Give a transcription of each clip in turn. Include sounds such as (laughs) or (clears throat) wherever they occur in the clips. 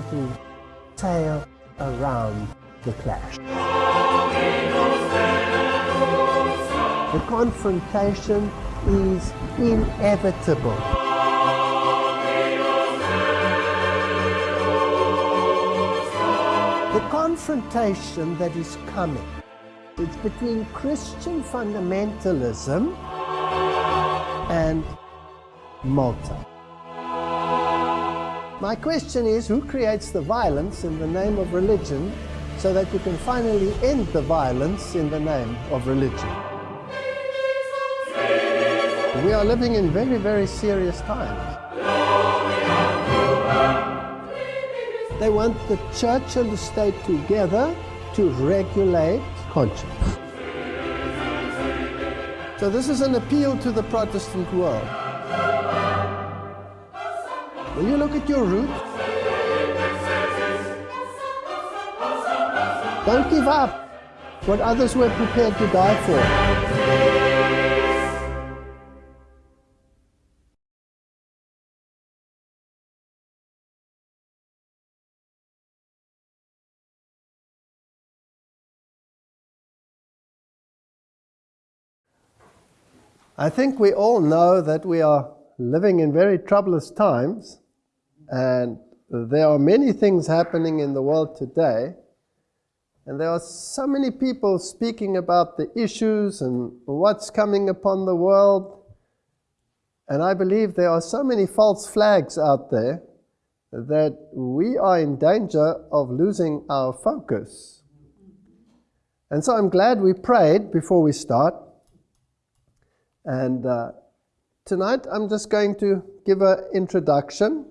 to sail around the clash. The confrontation is inevitable. The confrontation that is coming is between Christian fundamentalism and Malta. My question is, who creates the violence in the name of religion so that you can finally end the violence in the name of religion? We are living in very, very serious times. They want the church and the state together to regulate conscience. So this is an appeal to the Protestant world. Will you look at your roots? Don't give up what others were prepared to die for. I think we all know that we are living in very troublous times and there are many things happening in the world today. And there are so many people speaking about the issues and what's coming upon the world. And I believe there are so many false flags out there that we are in danger of losing our focus. And so I'm glad we prayed before we start. And uh, tonight I'm just going to give an introduction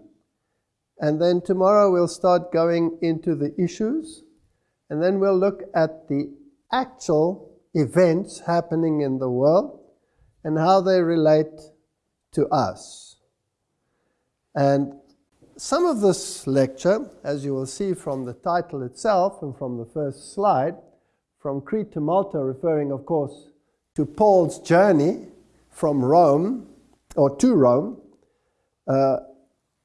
and then tomorrow we'll start going into the issues and then we'll look at the actual events happening in the world and how they relate to us. And some of this lecture, as you will see from the title itself and from the first slide, from Crete to Malta, referring of course to Paul's journey from Rome, or to Rome, uh,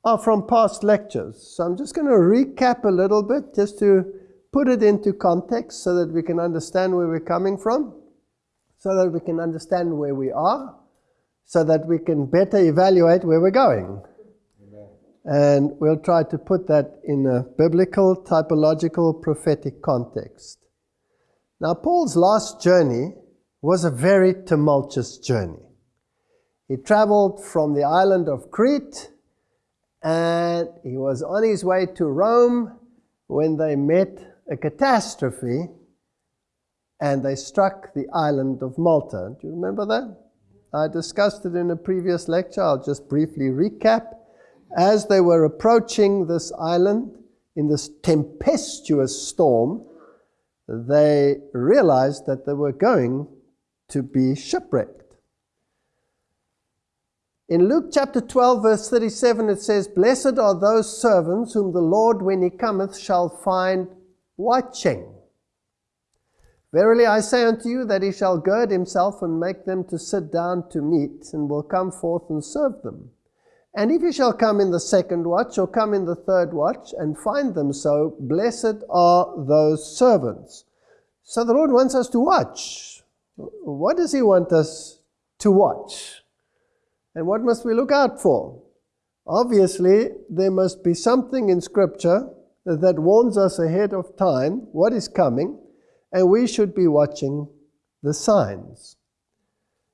are from past lectures. So I'm just going to recap a little bit just to put it into context so that we can understand where we're coming from, so that we can understand where we are, so that we can better evaluate where we're going. And we'll try to put that in a biblical, typological, prophetic context. Now, Paul's last journey was a very tumultuous journey. He traveled from the island of Crete and he was on his way to Rome when they met a catastrophe and they struck the island of Malta. Do you remember that? I discussed it in a previous lecture. I'll just briefly recap. As they were approaching this island in this tempestuous storm, they realized that they were going to be shipwrecked. In Luke chapter 12, verse 37, it says, Blessed are those servants whom the Lord, when he cometh, shall find watching. Verily I say unto you that he shall gird himself and make them to sit down to meat, and will come forth and serve them. And if he shall come in the second watch, or come in the third watch, and find them so, blessed are those servants. So the Lord wants us to watch. What does he want us to watch? And what must we look out for? Obviously, there must be something in Scripture that warns us ahead of time what is coming, and we should be watching the signs.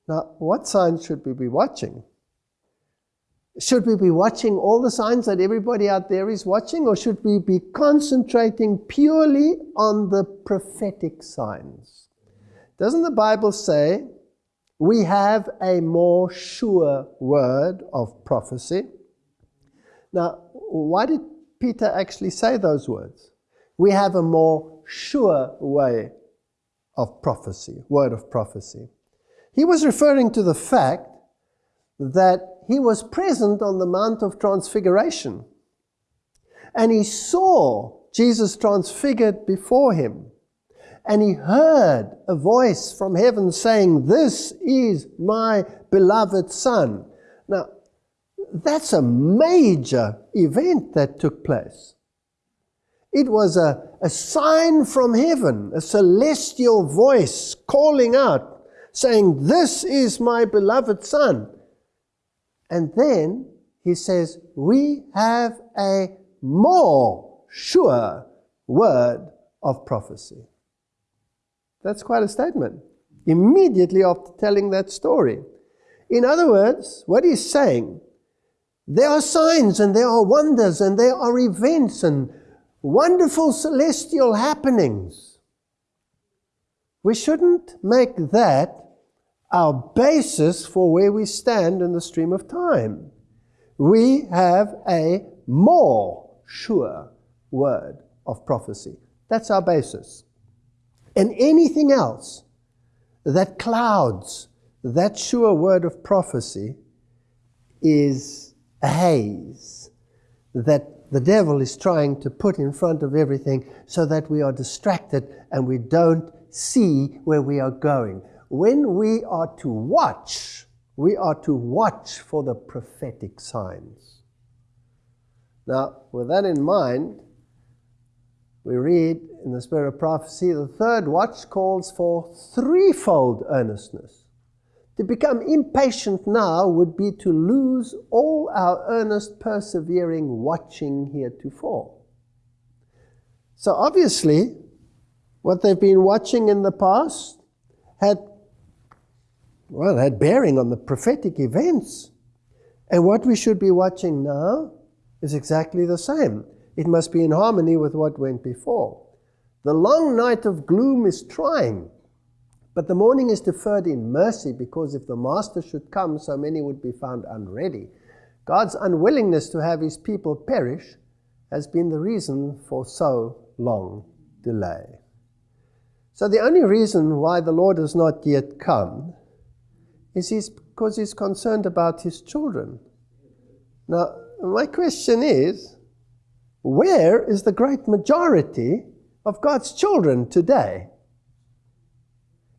Now, what signs should we be watching? Should we be watching all the signs that everybody out there is watching, or should we be concentrating purely on the prophetic signs? Doesn't the Bible say we have a more sure word of prophecy. Now, why did Peter actually say those words? We have a more sure way of prophecy, word of prophecy. He was referring to the fact that he was present on the Mount of Transfiguration and he saw Jesus transfigured before him and he heard a voice from heaven saying, This is my beloved Son. Now, that's a major event that took place. It was a, a sign from heaven, a celestial voice calling out, saying, This is my beloved Son. And then he says, We have a more sure word of prophecy. That's quite a statement. Immediately after telling that story. In other words, what he's saying, there are signs and there are wonders and there are events and wonderful celestial happenings. We shouldn't make that our basis for where we stand in the stream of time. We have a more sure word of prophecy. That's our basis. And anything else that clouds that sure word of prophecy is a haze that the devil is trying to put in front of everything so that we are distracted and we don't see where we are going. When we are to watch, we are to watch for the prophetic signs. Now, with that in mind, we read in the spirit of prophecy, the third watch calls for threefold earnestness. To become impatient now would be to lose all our earnest, persevering watching heretofore. So obviously, what they've been watching in the past had, well, had bearing on the prophetic events. And what we should be watching now is exactly the same. It must be in harmony with what went before. The long night of gloom is trying, but the morning is deferred in mercy because if the Master should come, so many would be found unready. God's unwillingness to have his people perish has been the reason for so long delay. So the only reason why the Lord has not yet come is he's, because he's concerned about his children. Now, my question is, where is the great majority of God's children today?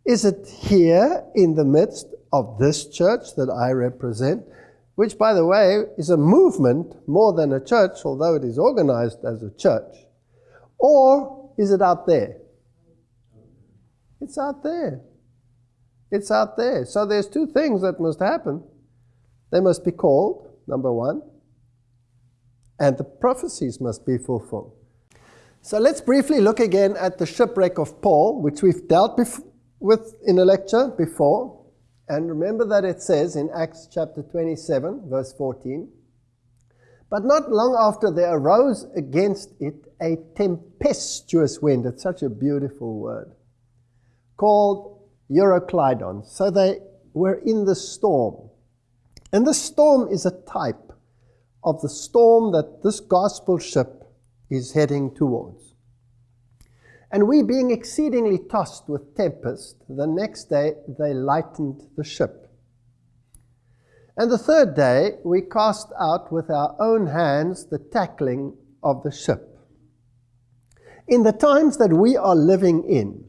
Is it here in the midst of this church that I represent, which, by the way, is a movement more than a church, although it is organized as a church? Or is it out there? It's out there. It's out there. So there's two things that must happen. They must be called, number one, and the prophecies must be fulfilled. So let's briefly look again at the shipwreck of Paul, which we've dealt with in a lecture before. And remember that it says in Acts chapter 27, verse 14, But not long after there arose against it a tempestuous wind. It's such a beautiful word. Called Euroclydon. So they were in the storm. And the storm is a type of the storm that this gospel ship is heading towards. And we, being exceedingly tossed with tempest, the next day they lightened the ship. And the third day we cast out with our own hands the tackling of the ship. In the times that we are living in,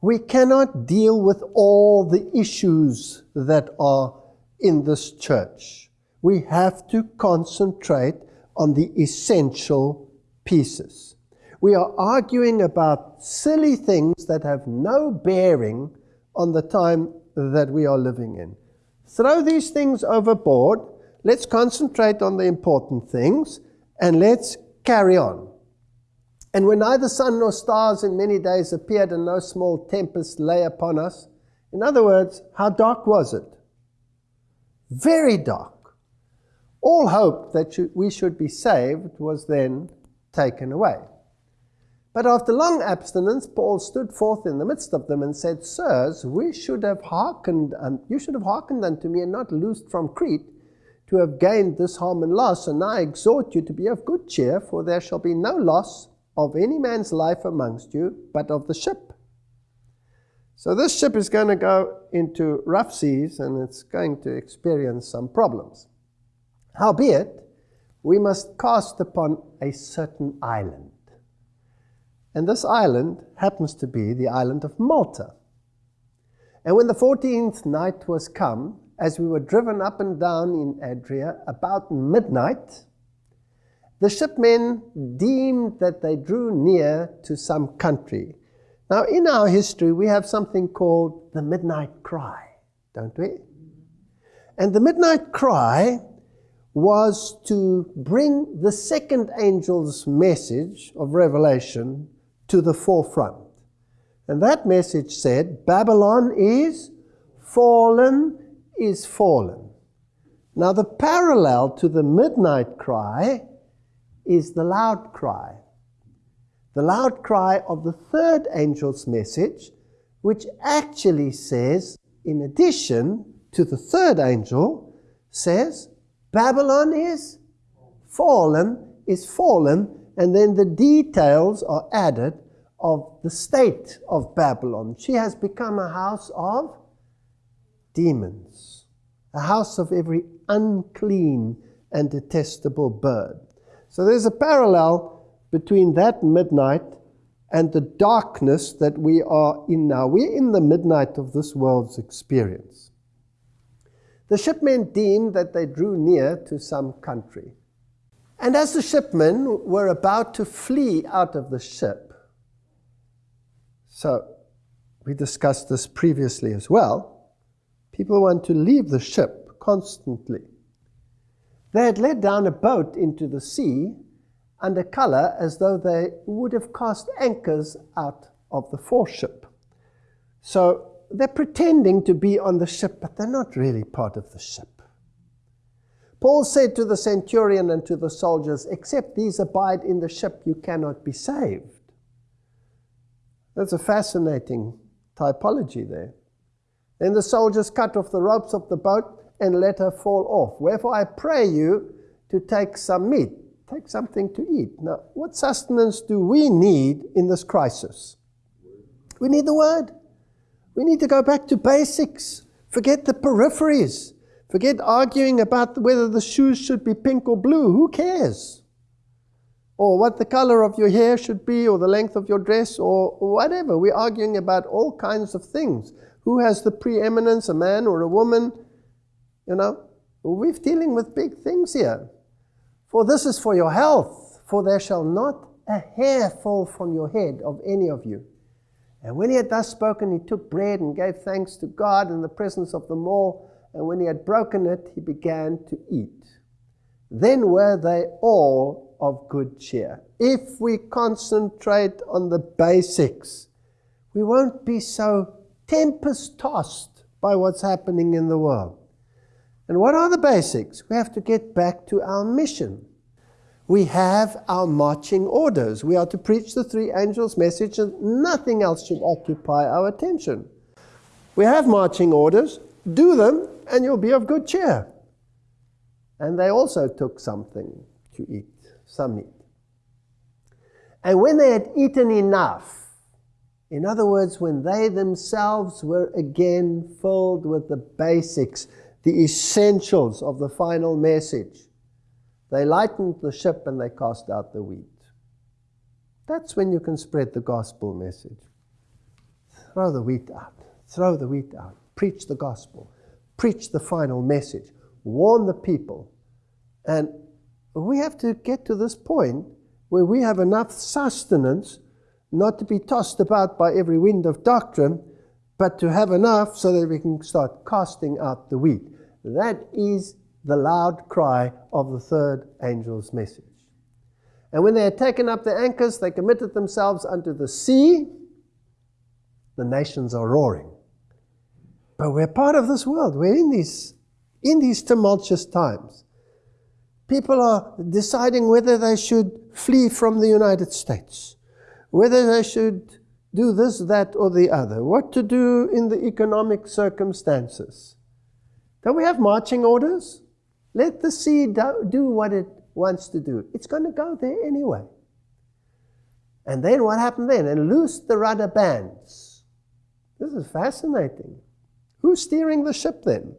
we cannot deal with all the issues that are in this church we have to concentrate on the essential pieces. We are arguing about silly things that have no bearing on the time that we are living in. Throw these things overboard. Let's concentrate on the important things and let's carry on. And when neither sun nor stars in many days appeared and no small tempest lay upon us, in other words, how dark was it? Very dark. All hope that we should be saved was then taken away. But after long abstinence, Paul stood forth in the midst of them and said, Sirs, we should have hearkened, and you should have hearkened unto me and not loosed from Crete, to have gained this harm and loss. And I exhort you to be of good cheer, for there shall be no loss of any man's life amongst you, but of the ship. So this ship is going to go into rough seas and it's going to experience some problems. Howbeit, we must cast upon a certain island. And this island happens to be the island of Malta. And when the fourteenth night was come, as we were driven up and down in Adria about midnight, the shipmen deemed that they drew near to some country. Now, in our history, we have something called the midnight cry, don't we? And the midnight cry was to bring the second angel's message of revelation to the forefront. And that message said, Babylon is fallen, is fallen. Now, the parallel to the midnight cry is the loud cry. The loud cry of the third angel's message, which actually says, in addition to the third angel, says, Babylon is fallen, is fallen, and then the details are added of the state of Babylon. She has become a house of demons, a house of every unclean and detestable bird. So there's a parallel between that midnight and the darkness that we are in now. We're in the midnight of this world's experience. The shipmen deemed that they drew near to some country. And as the shipmen were about to flee out of the ship, so we discussed this previously as well, people want to leave the ship constantly. They had let down a boat into the sea under color as though they would have cast anchors out of the foreship. So they're pretending to be on the ship, but they're not really part of the ship. Paul said to the centurion and to the soldiers, Except these abide in the ship, you cannot be saved. That's a fascinating typology there. Then the soldiers cut off the ropes of the boat and let her fall off. Wherefore I pray you to take some meat, take something to eat. Now, what sustenance do we need in this crisis? We need the word. We need to go back to basics. Forget the peripheries. Forget arguing about whether the shoes should be pink or blue. Who cares? Or what the color of your hair should be, or the length of your dress, or whatever. We're arguing about all kinds of things. Who has the preeminence, a man or a woman? You know, we're dealing with big things here. For this is for your health, for there shall not a hair fall from your head of any of you. And when he had thus spoken, he took bread and gave thanks to God in the presence of them all. And when he had broken it, he began to eat. Then were they all of good cheer. If we concentrate on the basics, we won't be so tempest tossed by what's happening in the world. And what are the basics? We have to get back to our mission. We have our marching orders. We are to preach the three angels' message, and nothing else should occupy our attention. We have marching orders. Do them, and you'll be of good cheer. And they also took something to eat, some meat. And when they had eaten enough, in other words, when they themselves were again filled with the basics, the essentials of the final message. They lightened the ship and they cast out the wheat. That's when you can spread the gospel message. Throw the wheat out. Throw the wheat out. Preach the gospel. Preach the final message. Warn the people. And we have to get to this point where we have enough sustenance not to be tossed about by every wind of doctrine, but to have enough so that we can start casting out the wheat. That is the loud cry of the third angel's message. And when they had taken up their anchors, they committed themselves unto the sea. The nations are roaring. But we're part of this world. We're in these, in these tumultuous times. People are deciding whether they should flee from the United States, whether they should do this, that, or the other, what to do in the economic circumstances. Don't we have marching orders? Let the sea do what it wants to do. It's going to go there anyway. And then what happened then? And loose the rudder bands. This is fascinating. Who's steering the ship then?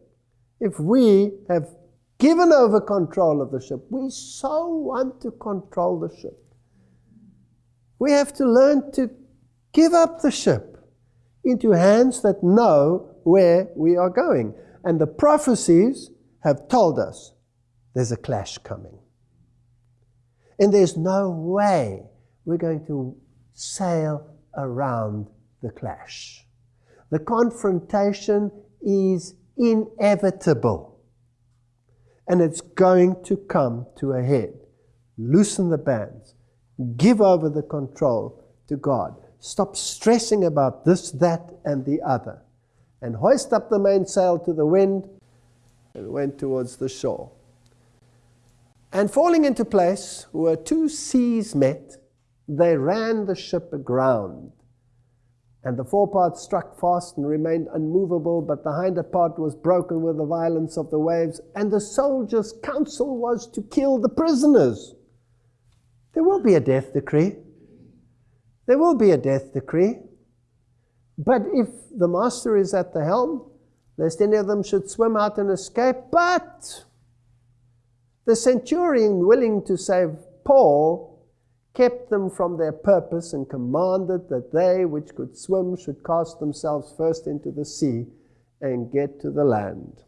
If we have given over control of the ship, we so want to control the ship. We have to learn to give up the ship into hands that know where we are going. And the prophecies have told us there's a clash coming. And there's no way we're going to sail around the clash. The confrontation is inevitable. And it's going to come to a head. Loosen the bands. Give over the control to God. Stop stressing about this, that, and the other. And hoist up the mainsail to the wind and went towards the shore. And falling into place where two seas met, they ran the ship aground. And the forepart struck fast and remained unmovable, but the hinder part was broken with the violence of the waves, and the soldiers' counsel was to kill the prisoners. There will be a death decree. There will be a death decree. But if the master is at the helm, lest any of them should swim out and escape, but the centurion, willing to save Paul, kept them from their purpose and commanded that they which could swim should cast themselves first into the sea and get to the land.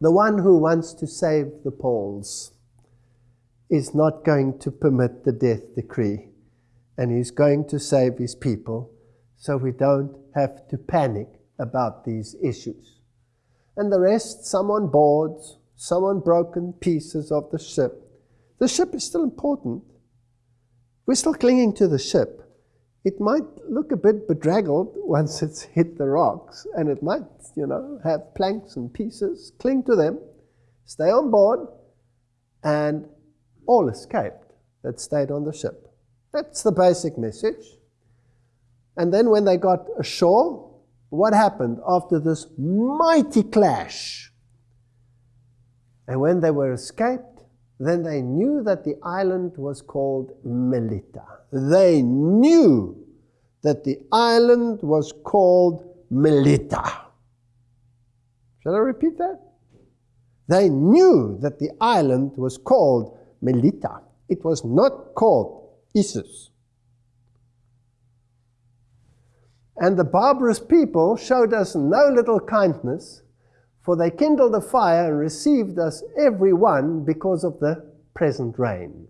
The one who wants to save the Pauls is not going to permit the death decree, and he's going to save his people so we don't have to panic about these issues. And the rest, some on boards, some on broken pieces of the ship. The ship is still important. We're still clinging to the ship. It might look a bit bedraggled (laughs) once it's hit the rocks, and it might, you know, have planks and pieces. Cling to them, stay on board, and all escaped that stayed on the ship. That's the basic message. And then when they got ashore, what happened after this mighty clash? And when they were escaped, then they knew that the island was called Melita. They knew that the island was called Melita. Shall I repeat that? They knew that the island was called Melita. It was not called Issus. And the barbarous people showed us no little kindness for they kindled a fire and received us every one because of the present rain.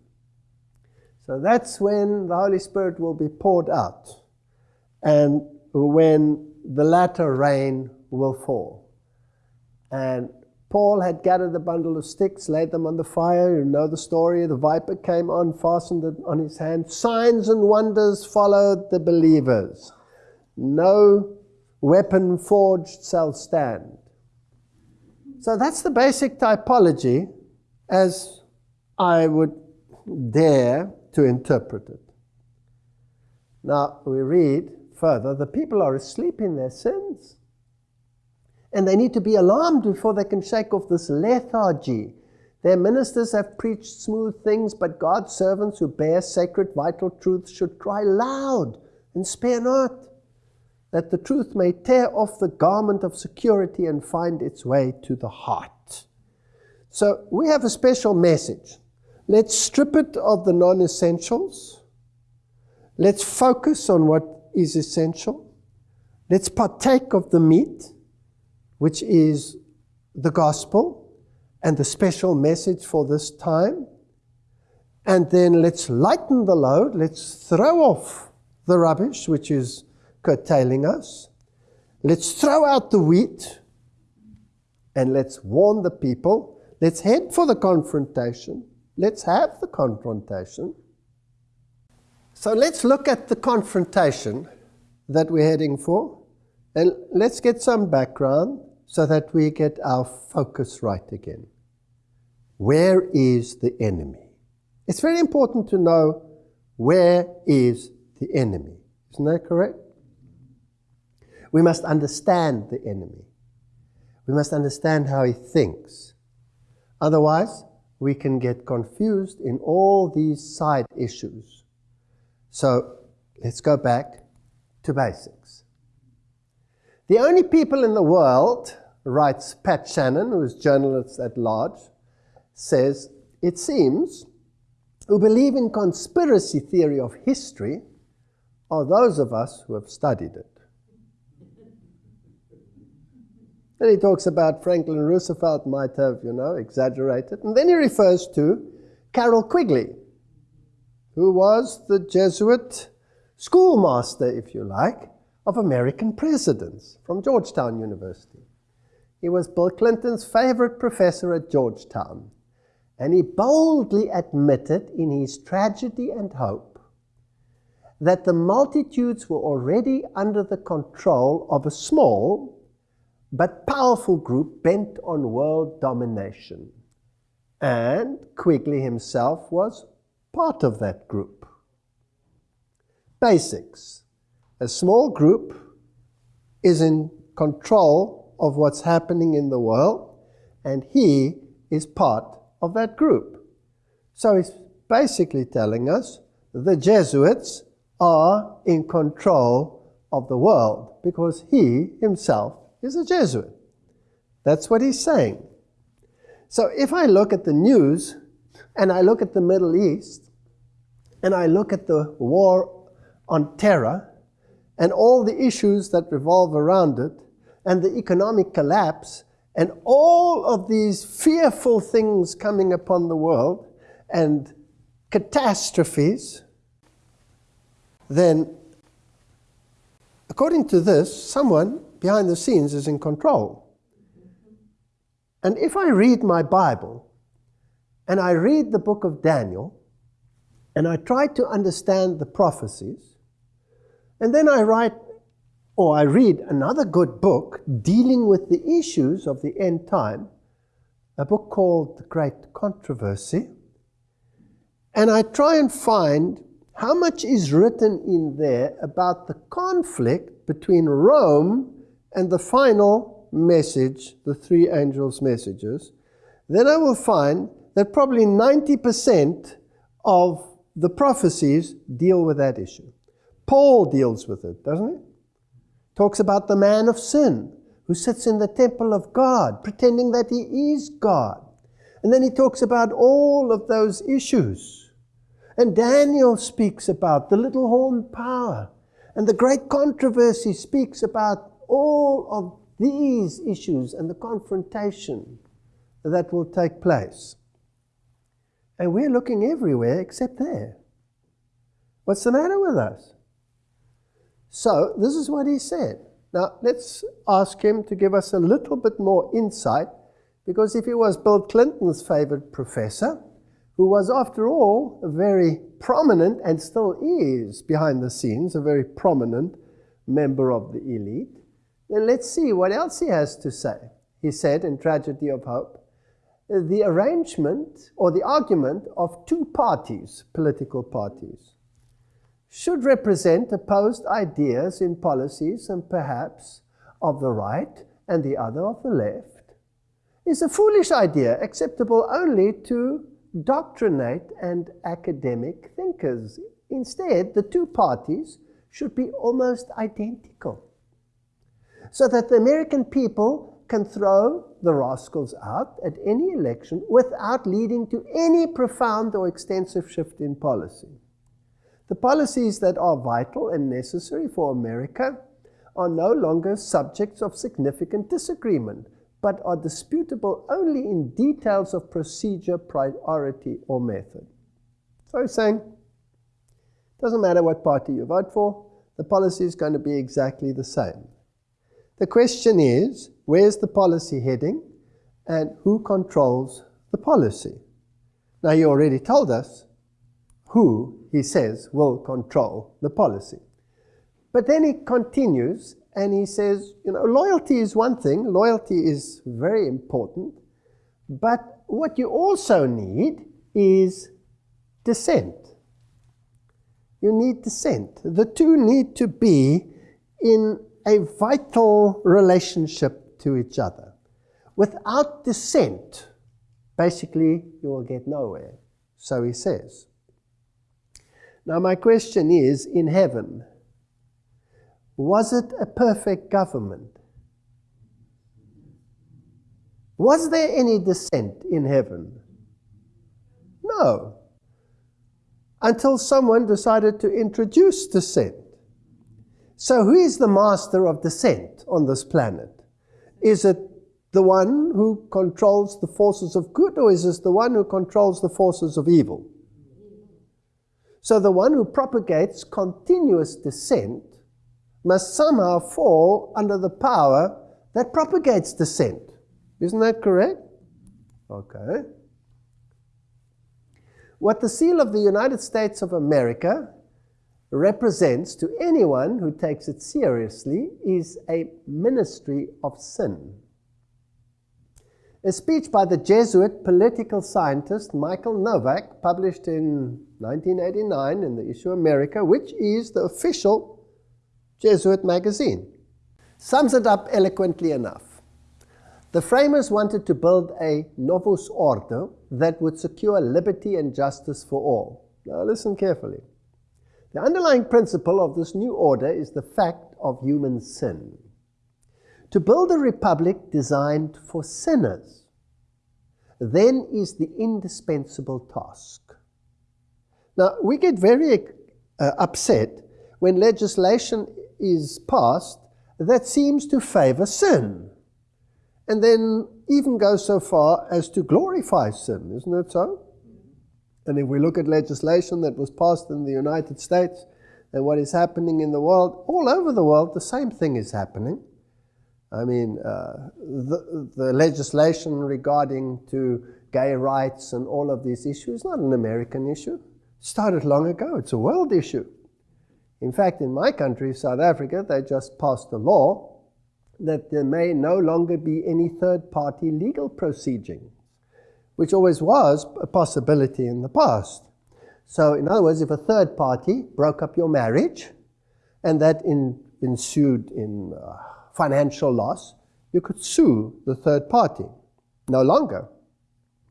So that's when the Holy Spirit will be poured out and when the latter rain will fall. And Paul had gathered a bundle of sticks, laid them on the fire. You know the story. The viper came on, fastened it on his hand. Signs and wonders followed the believers. No weapon forged shall stand. So that's the basic typology as I would dare to interpret it. Now we read further the people are asleep in their sins. And they need to be alarmed before they can shake off this lethargy. Their ministers have preached smooth things, but God's servants who bear sacred, vital truths should cry loud and spare not that the truth may tear off the garment of security and find its way to the heart. So we have a special message. Let's strip it of the non essentials. Let's focus on what is essential. Let's partake of the meat, which is the gospel and the special message for this time. And then let's lighten the load. Let's throw off the rubbish, which is curtailing us. Let's throw out the wheat and let's warn the people. Let's head for the confrontation. Let's have the confrontation. So let's look at the confrontation that we're heading for. And let's get some background so that we get our focus right again. Where is the enemy? It's very important to know where is the enemy. Isn't that correct? We must understand the enemy. We must understand how he thinks. Otherwise, we can get confused in all these side issues. So let's go back to basics. The only people in the world, writes Pat Shannon, who is journalist at large, says, it seems, who believe in conspiracy theory of history are those of us who have studied it. Then he talks about Franklin Roosevelt might have, you know, exaggerated. And then he refers to Carroll Quigley, who was the Jesuit schoolmaster, if you like, of American presidents from Georgetown University. He was Bill Clinton's favorite professor at Georgetown. And he boldly admitted in his Tragedy and Hope that the multitudes were already under the control of a small but powerful group bent on world domination. And Quigley himself was part of that group. Basics. A small group is in control of what's happening in the world, and he is part of that group. So he's basically telling us the Jesuits are in control of the world because he himself is a Jesuit. That's what he's saying. So if I look at the news and I look at the Middle East and I look at the war on terror and all the issues that revolve around it and the economic collapse and all of these fearful things coming upon the world and catastrophes, then according to this, someone behind the scenes is in control. And if I read my Bible and I read the book of Daniel and I try to understand the prophecies, and then I write or I read another good book dealing with the issues of the end time, a book called The Great Controversy, and I try and find how much is written in there about the conflict between Rome and the final message, the three angels' messages, then I will find that probably 90% of the prophecies deal with that issue. Paul deals with it, doesn't he? Talks about the man of sin who sits in the temple of God, pretending that he is God. And then he talks about all of those issues. And Daniel speaks about the little horn power. And the great controversy speaks about all of these issues and the confrontation that will take place. And we're looking everywhere except there. What's the matter with us? So, this is what he said. Now, let's ask him to give us a little bit more insight, because if he was Bill Clinton's favorite professor, who was, after all, a very prominent and still is behind the scenes, a very prominent member of the elite, then let's see what else he has to say. He said in Tragedy of Hope, the arrangement or the argument of two parties, political parties, should represent opposed ideas in policies and perhaps of the right and the other of the left, is a foolish idea acceptable only to doctrinate and academic thinkers. Instead, the two parties should be almost identical so that the American people can throw the rascals out at any election without leading to any profound or extensive shift in policy. The policies that are vital and necessary for America are no longer subjects of significant disagreement, but are disputable only in details of procedure, priority, or method. So he's saying, doesn't matter what party you vote for, the policy is going to be exactly the same. The question is, where's the policy heading and who controls the policy? Now, you already told us who, he says, will control the policy. But then he continues and he says, you know, loyalty is one thing, loyalty is very important, but what you also need is dissent. You need dissent. The two need to be in a vital relationship to each other. Without dissent, basically, you will get nowhere. So he says. Now, my question is in heaven, was it a perfect government? Was there any dissent in heaven? No. Until someone decided to introduce dissent. So, who is the master of dissent on this planet? Is it the one who controls the forces of good, or is it the one who controls the forces of evil? So the one who propagates continuous dissent must somehow fall under the power that propagates dissent. Isn't that correct? Okay. What the seal of the United States of America represents to anyone who takes it seriously is a ministry of sin. A speech by the Jesuit political scientist Michael Novak, published in 1989 in the issue America, which is the official Jesuit magazine, sums it up eloquently enough. The framers wanted to build a novus ordo that would secure liberty and justice for all. Now listen carefully. The underlying principle of this new order is the fact of human sin. To build a republic designed for sinners, then is the indispensable task. Now, we get very uh, upset when legislation is passed that seems to favor sin, and then even go so far as to glorify sin, isn't it so? And if we look at legislation that was passed in the United States and what is happening in the world, all over the world, the same thing is happening. I mean, uh, the, the legislation regarding to gay rights and all of these issues is not an American issue. It started long ago. It's a world issue. In fact, in my country, South Africa, they just passed a law that there may no longer be any third-party legal proceedings which always was a possibility in the past. So, in other words, if a third party broke up your marriage and that in, ensued in uh, financial loss, you could sue the third party. No longer,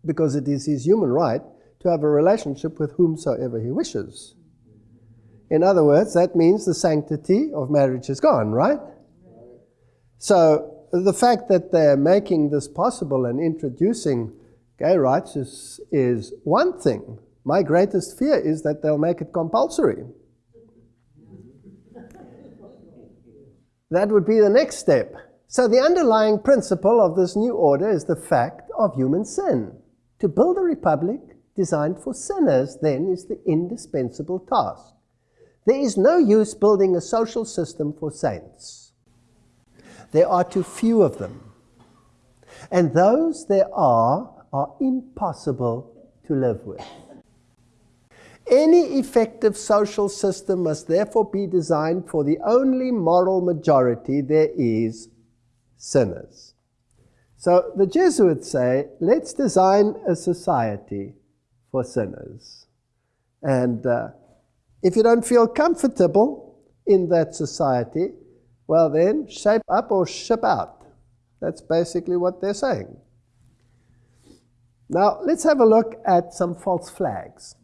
because it is his human right to have a relationship with whomsoever he wishes. In other words, that means the sanctity of marriage is gone, right? So the fact that they're making this possible and introducing Gay rights is, is one thing. My greatest fear is that they'll make it compulsory. that would be the next step. So the underlying principle of this new order is the fact of human sin. To build a republic designed for sinners, then, is the indispensable task. There is no use building a social system for saints. There are too few of them. And those there are are impossible to live with. Any effective social system must therefore be designed for the only moral majority there is sinners. So the Jesuits say, let's design a society for sinners. And uh, if you don't feel comfortable in that society, well then, shape up or ship out. That's basically what they're saying. Now, let's have a look at some false flags.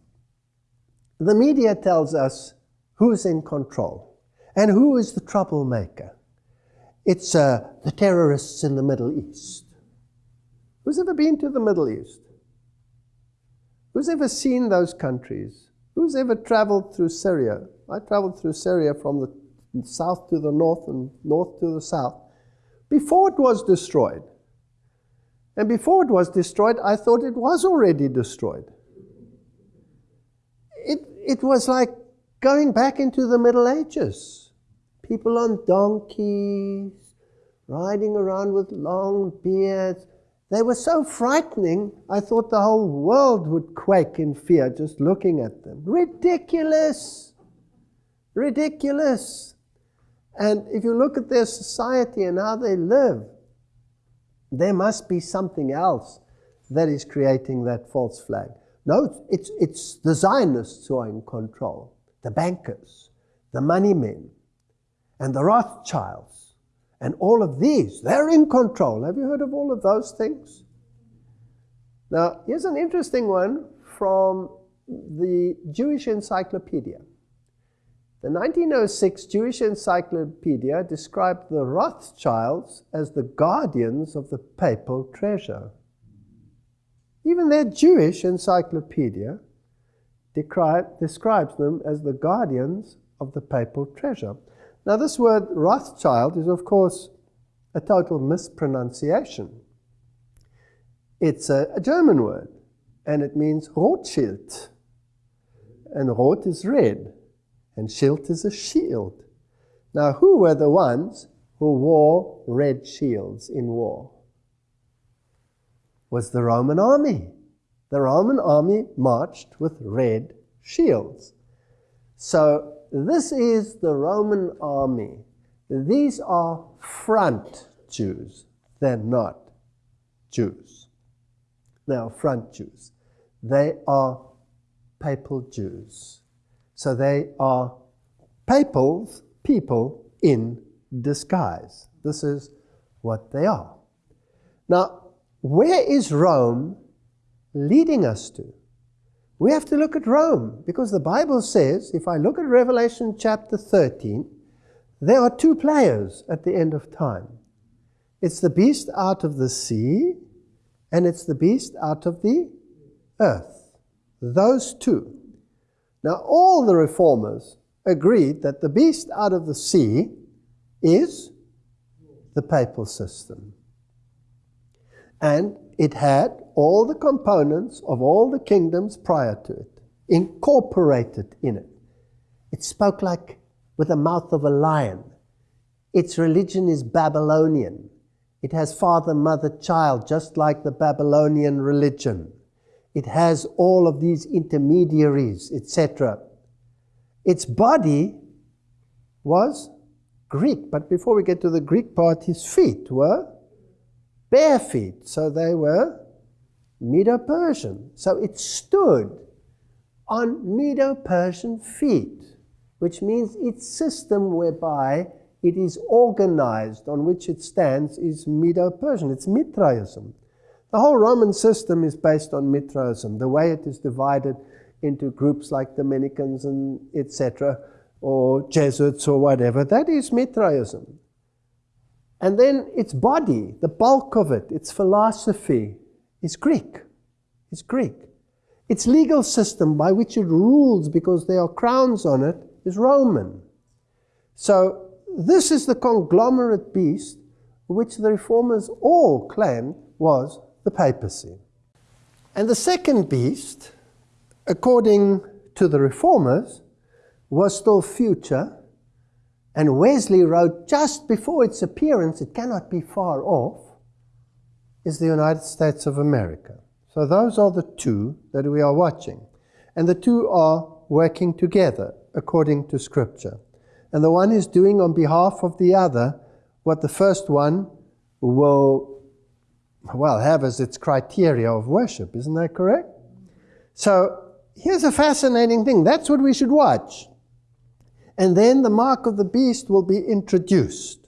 The media tells us who's in control and who is the troublemaker. It's uh, the terrorists in the Middle East. Who's ever been to the Middle East? Who's ever seen those countries? Who's ever traveled through Syria? I traveled through Syria from the south to the north and north to the south before it was destroyed. And before it was destroyed, I thought it was already destroyed. It, it was like going back into the Middle Ages. People on donkeys, riding around with long beards. They were so frightening, I thought the whole world would quake in fear just looking at them. Ridiculous! Ridiculous! And if you look at their society and how they live, there must be something else that is creating that false flag. No, it's, it's the Zionists who are in control, the bankers, the money men, and the Rothschilds, and all of these. They're in control. Have you heard of all of those things? Now, here's an interesting one from the Jewish Encyclopedia. The 1906 Jewish Encyclopedia described the Rothschilds as the guardians of the papal treasure. Even their Jewish encyclopedia describes them as the guardians of the papal treasure. Now, this word Rothschild is, of course, a total mispronunciation. It's a, a German word, and it means Rothschild And Rot is red, and Schild is a shield. Now, who were the ones who wore red shields in war? Was the Roman army. The Roman army marched with red shields. So, this is the Roman army. These are front Jews. They're not Jews. They are front Jews. They are papal Jews. So they are papals, people in disguise. This is what they are. Now, where is Rome leading us to? We have to look at Rome because the Bible says, if I look at Revelation chapter 13, there are two players at the end of time. It's the beast out of the sea, and it's the beast out of the earth. Those two. Now, all the reformers agreed that the beast out of the sea is the papal system. And it had all the components of all the kingdoms prior to it, incorporated in it. It spoke like with the mouth of a lion. Its religion is Babylonian. It has father, mother, child, just like the Babylonian religion. It has all of these intermediaries, etc. Its body was Greek, but before we get to the Greek part, his feet were bare feet, so they were Medo Persian. So it stood on Medo Persian feet which means its system whereby it is organized on which it stands is Medo-Persian. It's Mithraism. The whole Roman system is based on Mithraism, the way it is divided into groups like Dominicans and etc., or Jesuits or whatever. That is Mithraism. And then its body, the bulk of it, its philosophy, is Greek. It's Greek. Its legal system by which it rules because there are crowns on it is Roman. So this is the conglomerate beast which the reformers all claimed was the papacy. And the second beast, according to the reformers, was still future. And Wesley wrote just before its appearance, it cannot be far off, is the United States of America. So those are the two that we are watching. And the two are working together according to Scripture. And the one is doing on behalf of the other what the first one will, well, have as its criteria of worship. Isn't that correct? So here's a fascinating thing. That's what we should watch. And then the mark of the beast will be introduced.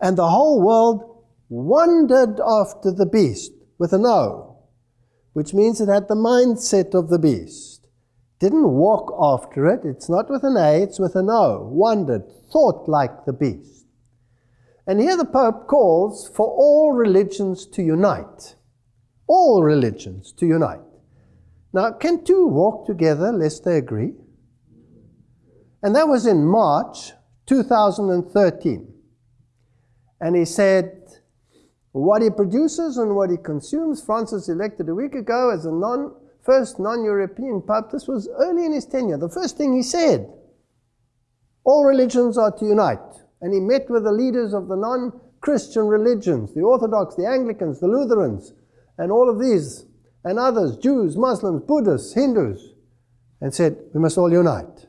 And the whole world wandered after the beast with an O, which means it had the mindset of the beast didn't walk after it. It's not with an A, it's with an O. Wandered, thought like the beast. And here the Pope calls for all religions to unite. All religions to unite. Now, can two walk together lest they agree? And that was in March 2013. And he said, what he produces and what he consumes, Francis elected a week ago as a non first non-European Pope, this was early in his tenure, the first thing he said, all religions are to unite. And he met with the leaders of the non-Christian religions, the Orthodox, the Anglicans, the Lutherans, and all of these, and others, Jews, Muslims, Buddhists, Hindus, and said, we must all unite.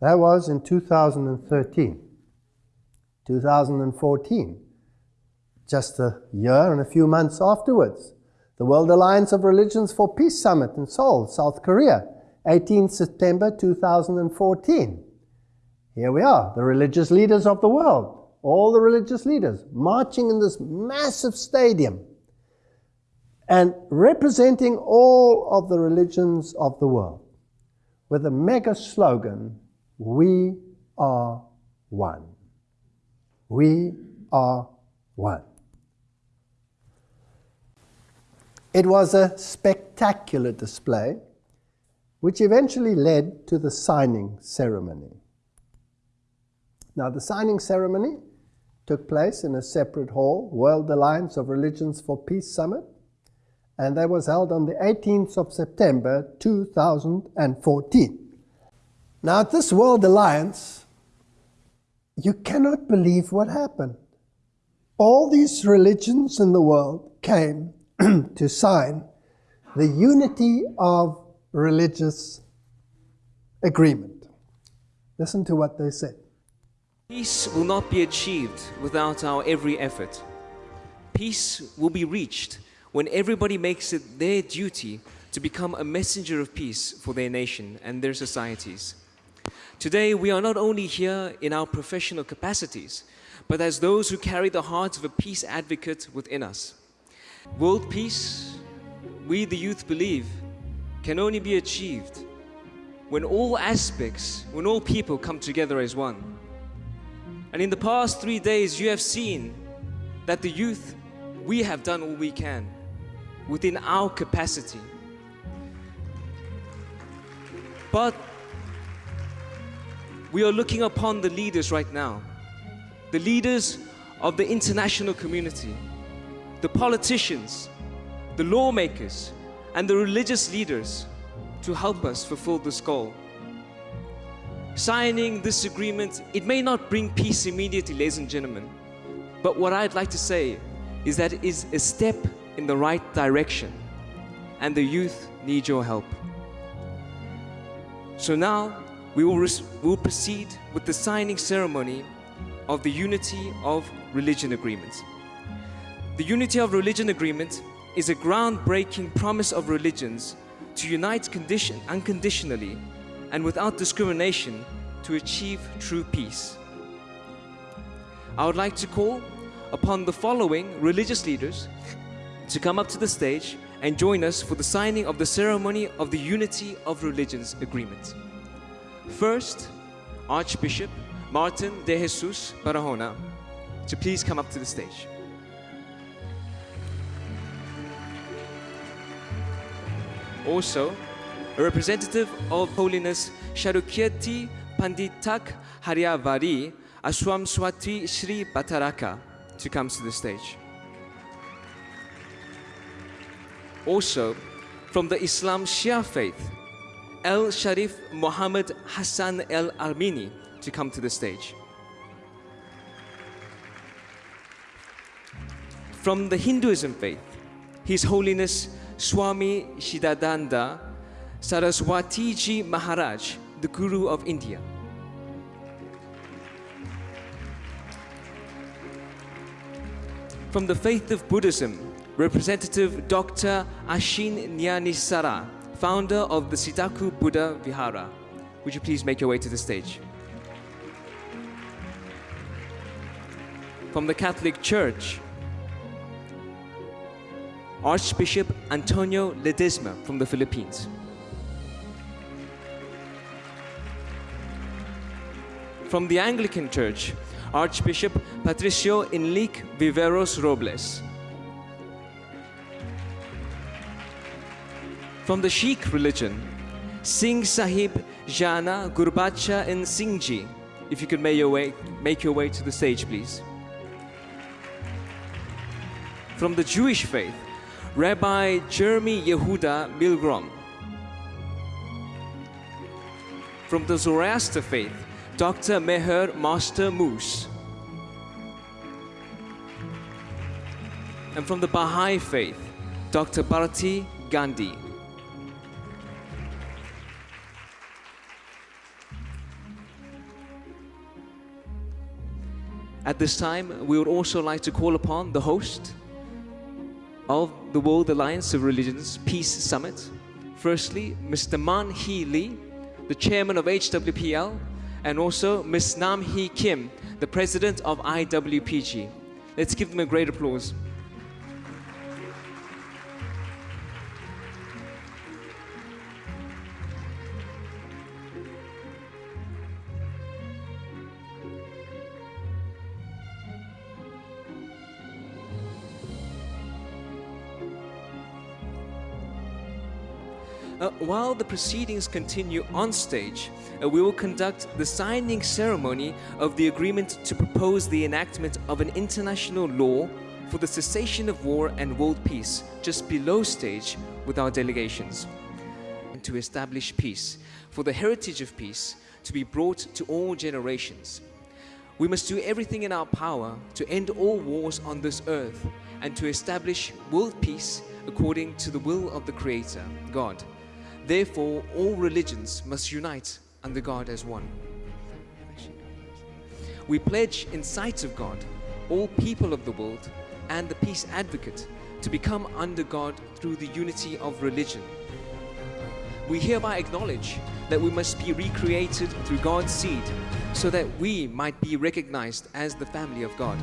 That was in 2013. 2014, just a year and a few months afterwards, the World Alliance of Religions for Peace Summit in Seoul, South Korea, 18 September 2014. Here we are, the religious leaders of the world, all the religious leaders marching in this massive stadium and representing all of the religions of the world with a mega slogan, We are one. We are one. It was a spectacular display, which eventually led to the signing ceremony. Now, the signing ceremony took place in a separate hall, World Alliance of Religions for Peace Summit, and that was held on the 18th of September 2014. Now, at this World Alliance, you cannot believe what happened. All these religions in the world came (clears throat) to sign the unity of religious agreement. Listen to what they said. Peace will not be achieved without our every effort. Peace will be reached when everybody makes it their duty to become a messenger of peace for their nation and their societies. Today, we are not only here in our professional capacities, but as those who carry the heart of a peace advocate within us. World peace, we the youth believe, can only be achieved when all aspects, when all people come together as one. And in the past three days, you have seen that the youth, we have done all we can within our capacity. But we are looking upon the leaders right now, the leaders of the international community, the politicians, the lawmakers, and the religious leaders to help us fulfill this goal. Signing this agreement, it may not bring peace immediately, ladies and gentlemen, but what I'd like to say is that it is a step in the right direction, and the youth need your help. So now we will, will proceed with the signing ceremony of the Unity of Religion Agreement. The Unity of Religion Agreement is a groundbreaking promise of religions to unite condition, unconditionally and without discrimination to achieve true peace. I would like to call upon the following religious leaders to come up to the stage and join us for the signing of the ceremony of the Unity of Religions Agreement. First, Archbishop Martin de Jesus Barahona to please come up to the stage. Also, a representative of Holiness Sharukirti Panditak Haryavari Aswam Swati Sri Bataraka to come to the stage. Also, from the Islam Shia faith, El Sharif Muhammad Hassan El Armini to come to the stage. From the Hinduism faith, His Holiness Swami Shidananda Saraswatiji Maharaj, the Guru of India. From the faith of Buddhism, Representative Dr. Ashin Nyanisara, founder of the Sitagu Buddha Vihara. Would you please make your way to the stage? From the Catholic Church, Archbishop Antonio Ledesma from the Philippines. From the Anglican Church, Archbishop Patricio Enrique Viveros Robles. From the Sikh religion, Singh Sahib Jana Gurbacha and Singhji. If you could make your way, make your way to the stage, please. From the Jewish faith, Rabbi Jeremy Yehuda Milgrom. From the Zoroaster faith, Dr. Meher Master Moose. And from the Baha'i faith, Dr. Bharati Gandhi. At this time, we would also like to call upon the host of the World Alliance of Religions Peace Summit. Firstly, Mr. Man Hee Lee, the chairman of HWPL, and also Ms. Nam Hee Kim, the president of IWPG. Let's give them a great applause. Uh, while the proceedings continue on stage, uh, we will conduct the signing ceremony of the agreement to propose the enactment of an international law for the cessation of war and world peace just below stage with our delegations, and to establish peace, for the heritage of peace to be brought to all generations. We must do everything in our power to end all wars on this earth and to establish world peace according to the will of the Creator, God. Therefore, all religions must unite under God as one. We pledge in sight of God, all people of the world, and the peace advocate to become under God through the unity of religion. We hereby acknowledge that we must be recreated through God's seed so that we might be recognized as the family of God.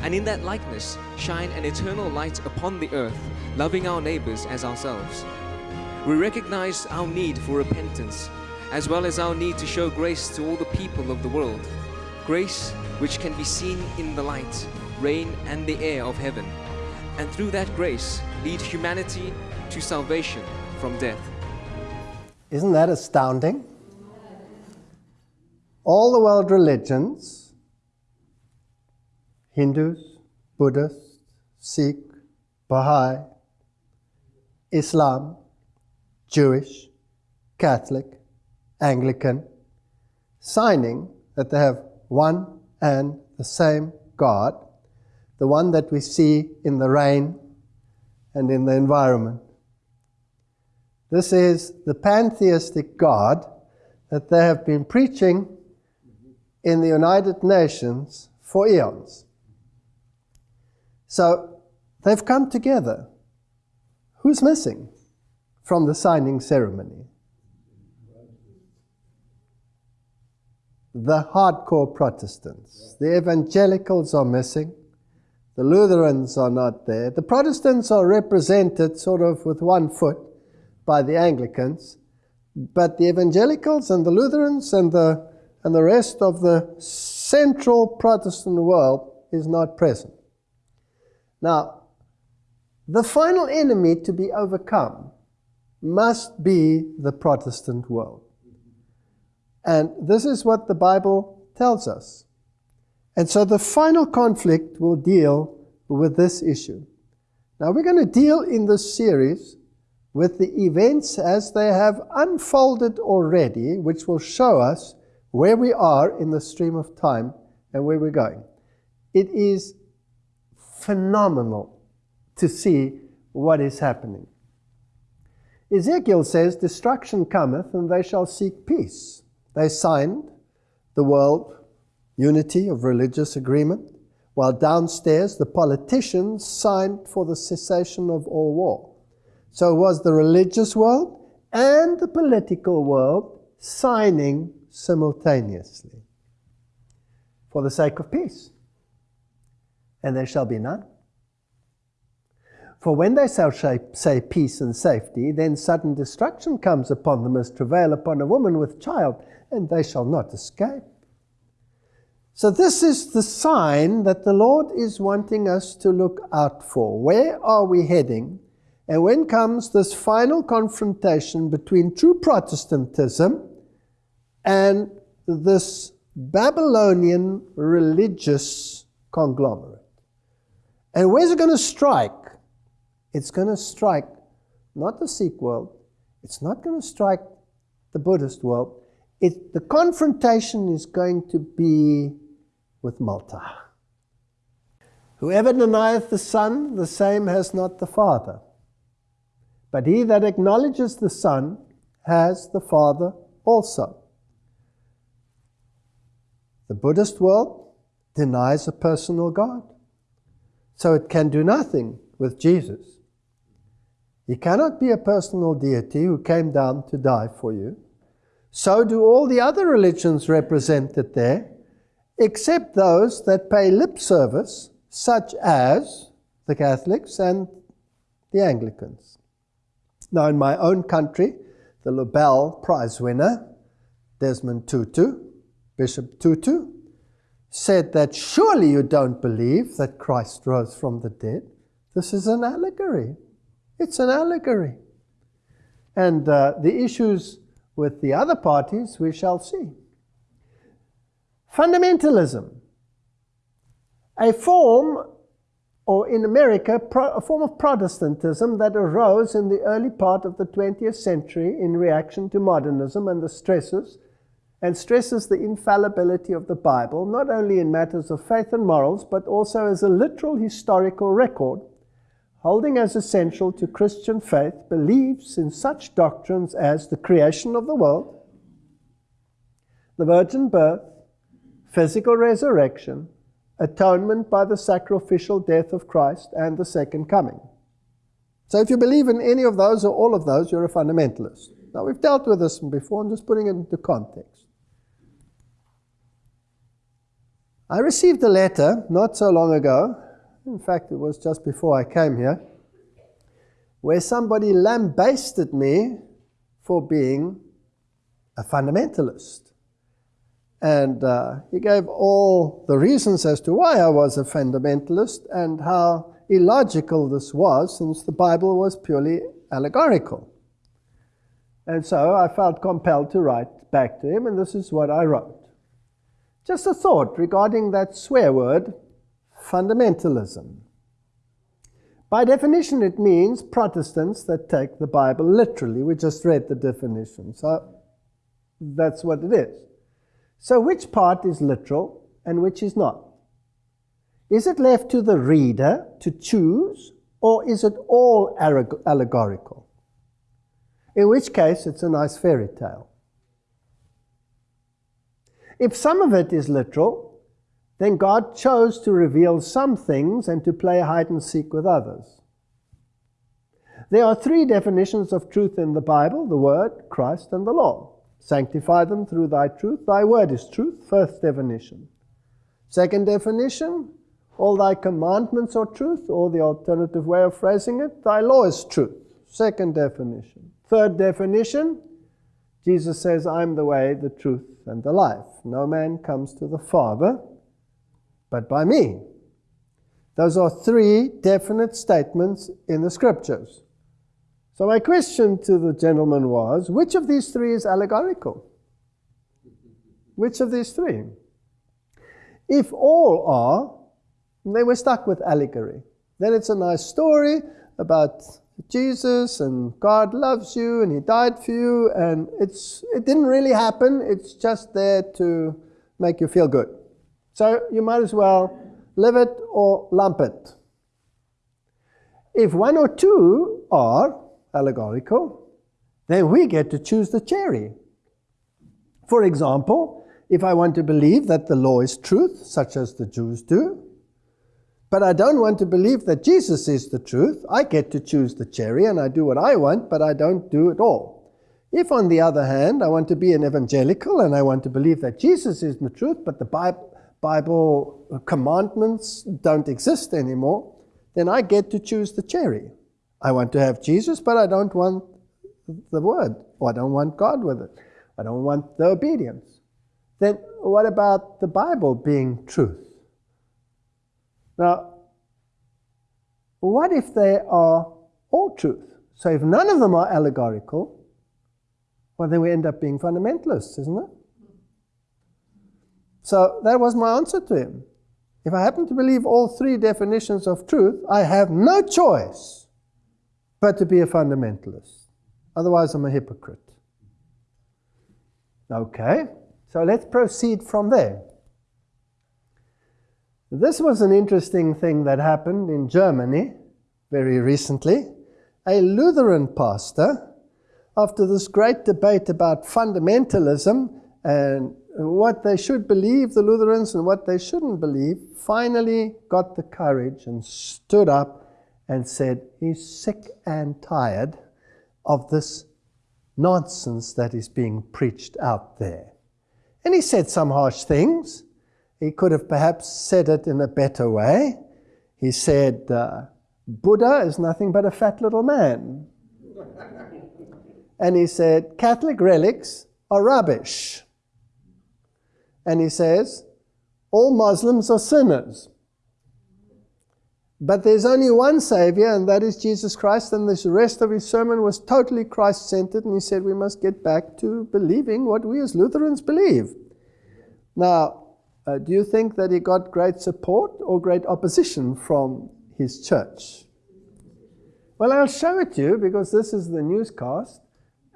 And in that likeness, shine an eternal light upon the earth, loving our neighbors as ourselves. We recognize our need for repentance, as well as our need to show grace to all the people of the world. Grace which can be seen in the light, rain, and the air of heaven. And through that grace, lead humanity to salvation from death. Isn't that astounding? All the world religions, Hindus, Buddhists, Sikh, Baha'i, Islam, Jewish, Catholic, Anglican, signing that they have one and the same God, the one that we see in the rain and in the environment. This is the pantheistic God that they have been preaching in the United Nations for eons. So they've come together. Who's missing from the signing ceremony? The hardcore Protestants. The evangelicals are missing. The Lutherans are not there. The Protestants are represented sort of with one foot by the Anglicans, but the evangelicals and the Lutherans and the, and the rest of the central Protestant world is not present. Now, the final enemy to be overcome must be the Protestant world. And this is what the Bible tells us. And so the final conflict will deal with this issue. Now we're going to deal in this series with the events as they have unfolded already, which will show us where we are in the stream of time and where we're going. It is phenomenal to see what is happening. Ezekiel says, Destruction cometh, and they shall seek peace. They signed the world unity of religious agreement, while downstairs the politicians signed for the cessation of all war. So it was the religious world and the political world signing simultaneously for the sake of peace. And there shall be none. For when they shall say peace and safety, then sudden destruction comes upon them as travail upon a woman with child, and they shall not escape. So, this is the sign that the Lord is wanting us to look out for. Where are we heading? And when comes this final confrontation between true Protestantism and this Babylonian religious conglomerate? And where's it going to strike? It's going to strike not the Sikh world, it's not going to strike the Buddhist world, it, the confrontation is going to be with Malta. Whoever denieth the Son, the same has not the Father. But he that acknowledges the Son has the Father also. The Buddhist world denies a personal God. So it can do nothing with Jesus. He cannot be a personal deity who came down to die for you. So do all the other religions represented there, except those that pay lip service, such as the Catholics and the Anglicans. Now, in my own country, the Nobel Prize winner, Desmond Tutu, Bishop Tutu, said that surely you don't believe that Christ rose from the dead. This is an allegory. It's an allegory. And uh, the issues with the other parties, we shall see. Fundamentalism, a form or in America, a form of Protestantism that arose in the early part of the 20th century in reaction to modernism and the stresses, and stresses the infallibility of the Bible, not only in matters of faith and morals, but also as a literal historical record, holding as essential to Christian faith believes in such doctrines as the creation of the world, the virgin birth, physical resurrection, atonement by the sacrificial death of Christ, and the second coming. So if you believe in any of those or all of those, you're a fundamentalist. Now, we've dealt with this before, I'm just putting it into context. I received a letter not so long ago, in fact, it was just before I came here, where somebody lambasted me for being a fundamentalist. And uh, he gave all the reasons as to why I was a fundamentalist and how illogical this was, since the Bible was purely allegorical. And so I felt compelled to write back to him, and this is what I wrote. Just a thought regarding that swear word, fundamentalism. By definition, it means Protestants that take the Bible literally. We just read the definition. So that's what it is. So which part is literal and which is not? Is it left to the reader to choose or is it all allegorical? In which case, it's a nice fairy tale. If some of it is literal, then God chose to reveal some things and to play hide and seek with others. There are three definitions of truth in the Bible the Word, Christ, and the law. Sanctify them through thy truth. Thy word is truth. First definition. Second definition, all thy commandments are truth, or the alternative way of phrasing it, thy law is truth. Second definition. Third definition, Jesus says, I'm the way, the truth, and the life. No man comes to the Father but by me. Those are three definite statements in the scriptures. So my question to the gentleman was, which of these three is allegorical? Which of these three? If all are, then we're stuck with allegory. Then it's a nice story about Jesus and God loves you and he died for you and it's it didn't really happen, it's just there to make you feel good. So you might as well live it or lump it. If one or two are, allegorical, then we get to choose the cherry. For example, if I want to believe that the law is truth, such as the Jews do, but I don't want to believe that Jesus is the truth, I get to choose the cherry and I do what I want, but I don't do it all. If, on the other hand, I want to be an evangelical and I want to believe that Jesus is the truth, but the Bible commandments don't exist anymore, then I get to choose the cherry. I want to have Jesus, but I don't want the word, or I don't want God with it. I don't want the obedience. Then what about the Bible being truth? Now, what if they are all truth? So if none of them are allegorical, well, then we end up being fundamentalists, isn't it? So that was my answer to him. If I happen to believe all three definitions of truth, I have no choice but to be a fundamentalist. Otherwise, I'm a hypocrite. Okay, so let's proceed from there. This was an interesting thing that happened in Germany very recently. A Lutheran pastor, after this great debate about fundamentalism and what they should believe, the Lutherans, and what they shouldn't believe, finally got the courage and stood up and said he's sick and tired of this nonsense that is being preached out there. And he said some harsh things. He could have perhaps said it in a better way. He said, uh, Buddha is nothing but a fat little man. and he said, Catholic relics are rubbish. And he says, all Muslims are sinners. But there's only one Savior, and that is Jesus Christ, and this rest of his sermon was totally Christ centered, and he said we must get back to believing what we as Lutherans believe. Now, uh, do you think that he got great support or great opposition from his church. Well, I'll show it to you because this is the newscast.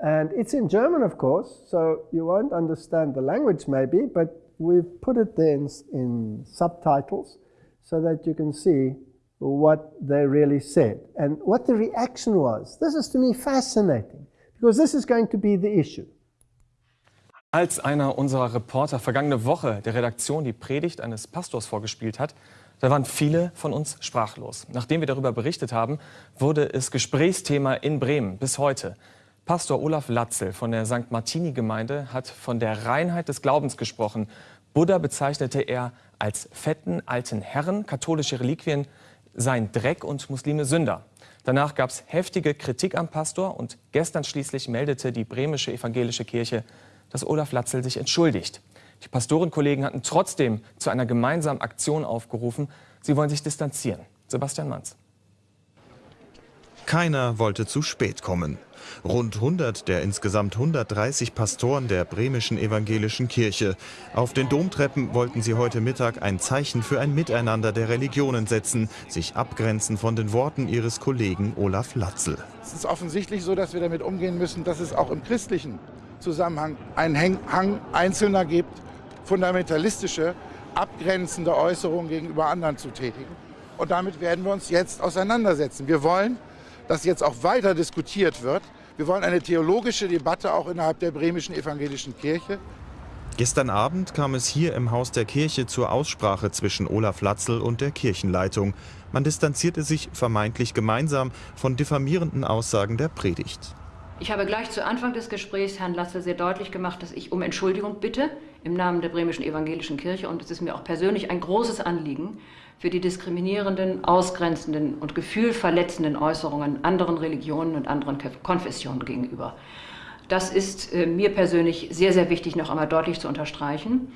And it's in German, of course, so you won't understand the language maybe, but we've put it there in, in subtitles so that you can see what they really said and what the reaction was. This is to me fascinating because this is going to be the issue. Als einer unserer Reporter vergangene Woche der Redaktion die Predigt eines Pastors vorgespielt hat, da waren viele von uns sprachlos. Nachdem wir darüber berichtet haben, wurde es Gesprächsthema in Bremen bis heute. Pastor Olaf Latzel von der St. Martini-Gemeinde hat von der Reinheit des Glaubens gesprochen. Buddha bezeichnete er als fetten alten Herren, katholische Reliquien seien Dreck und Muslime Sünder. Danach gab es heftige Kritik am Pastor und gestern schließlich meldete die bremische evangelische Kirche, dass Olaf Latzel sich entschuldigt. Die Pastorenkollegen hatten trotzdem zu einer gemeinsamen Aktion aufgerufen. Sie wollen sich distanzieren. Sebastian Manz. Keiner wollte zu spät kommen. Rund 100 der insgesamt 130 Pastoren der bremischen evangelischen Kirche. Auf den Domtreppen wollten sie heute Mittag ein Zeichen für ein Miteinander der Religionen setzen, sich abgrenzen von den Worten ihres Kollegen Olaf Latzel. Es ist offensichtlich so, dass wir damit umgehen müssen, dass es auch im christlichen Zusammenhang einen Hang Einzelner gibt, fundamentalistische, abgrenzende Äußerungen gegenüber anderen zu tätigen. Und damit werden wir uns jetzt auseinandersetzen. Wir wollen, dass jetzt auch weiter diskutiert wird. Wir wollen eine theologische Debatte auch innerhalb der bremischen evangelischen Kirche. Gestern Abend kam es hier im Haus der Kirche zur Aussprache zwischen Olaf Latzel und der Kirchenleitung. Man distanzierte sich vermeintlich gemeinsam von diffamierenden Aussagen der Predigt. Ich habe gleich zu Anfang des Gesprächs Herrn Latzel sehr deutlich gemacht, dass ich um Entschuldigung bitte im Namen der bremischen evangelischen Kirche. Und es ist mir auch persönlich ein großes Anliegen, für die diskriminierenden, ausgrenzenden und gefühlverletzenden Äußerungen anderen Religionen und anderen Konfessionen gegenüber. Das ist äh, mir persönlich sehr, sehr wichtig, noch einmal deutlich zu unterstreichen.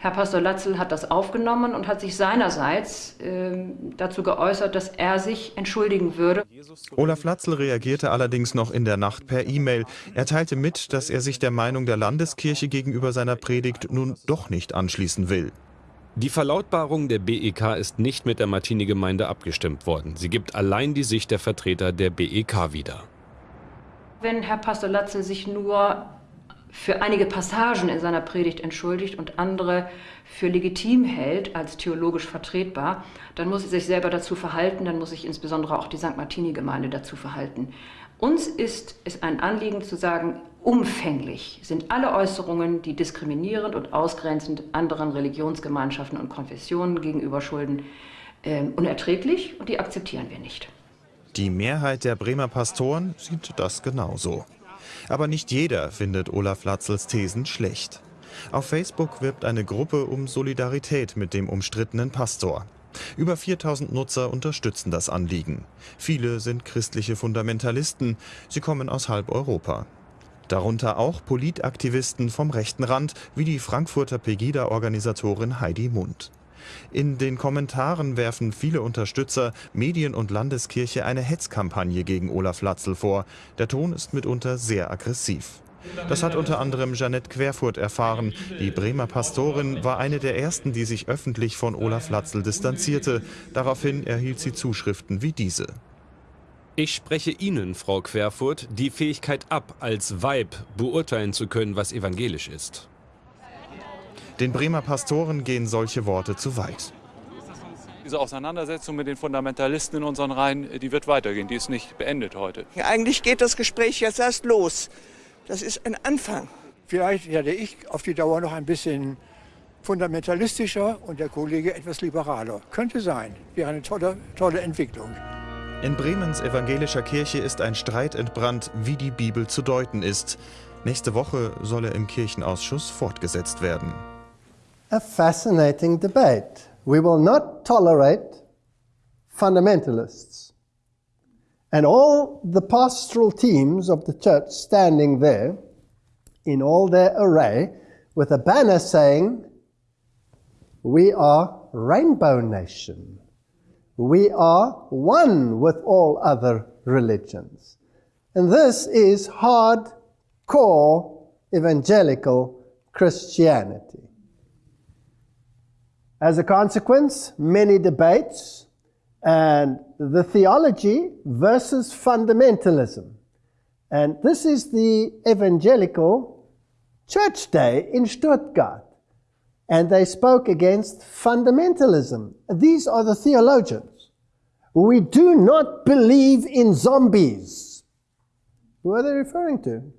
Herr Pastor Latzel hat das aufgenommen und hat sich seinerseits äh, dazu geäußert, dass er sich entschuldigen würde. Olaf Latzel reagierte allerdings noch in der Nacht per E-Mail. Er teilte mit, dass er sich der Meinung der Landeskirche gegenüber seiner Predigt nun doch nicht anschließen will. Die Verlautbarung der BEK ist nicht mit der Martini-Gemeinde abgestimmt worden. Sie gibt allein die Sicht der Vertreter der BEK wieder. Wenn Herr Pastor Latzel sich nur für einige Passagen in seiner Predigt entschuldigt und andere für legitim hält als theologisch vertretbar, dann muss er sich selber dazu verhalten, dann muss sich insbesondere auch die St. Martini-Gemeinde dazu verhalten. Uns ist es ein Anliegen zu sagen, umfänglich sind alle Äußerungen, die diskriminierend und ausgrenzend anderen Religionsgemeinschaften und Konfessionen gegenüber schulden, äh, unerträglich und die akzeptieren wir nicht. Die Mehrheit der Bremer Pastoren sieht das genauso. Aber nicht jeder findet Olaf Latzels Thesen schlecht. Auf Facebook wirbt eine Gruppe um Solidarität mit dem umstrittenen Pastor. Über 4000 Nutzer unterstützen das Anliegen. Viele sind christliche Fundamentalisten. Sie kommen aus halb Europa. Darunter auch Politaktivisten vom rechten Rand, wie die Frankfurter Pegida-Organisatorin Heidi Mund. In den Kommentaren werfen viele Unterstützer Medien und Landeskirche eine Hetzkampagne gegen Olaf Latzel vor. Der Ton ist mitunter sehr aggressiv. Das hat unter anderem Jeanette Querfurt erfahren. Die Bremer Pastorin war eine der ersten, die sich öffentlich von Olaf Latzel distanzierte. Daraufhin erhielt sie Zuschriften wie diese. Ich spreche Ihnen, Frau Querfurt, die Fähigkeit ab, als Weib beurteilen zu können, was evangelisch ist. Den Bremer Pastoren gehen solche Worte zu weit. Diese Auseinandersetzung mit den Fundamentalisten in unseren Reihen, die wird weitergehen, die ist nicht beendet heute. Ja, eigentlich geht das Gespräch jetzt erst los. Das ist ein Anfang. Vielleicht werde ich auf die Dauer noch ein bisschen fundamentalistischer und der Kollege etwas liberaler. Könnte sein. Wäre eine tolle, tolle Entwicklung. In Bremens evangelischer Kirche ist ein Streit entbrannt, wie die Bibel zu deuten ist. Nächste Woche soll er im Kirchenausschuss fortgesetzt werden. a fascinating debate. We will not tolerate fundamentalists. And all the pastoral teams of the church standing there in all their array with a banner saying, We are Rainbow Nation. We are one with all other religions. And this is hard core evangelical Christianity. As a consequence, many debates, and the theology versus fundamentalism. And this is the evangelical church day in Stuttgart. And they spoke against fundamentalism. These are the theologians. We do not believe in zombies. Who are they referring to?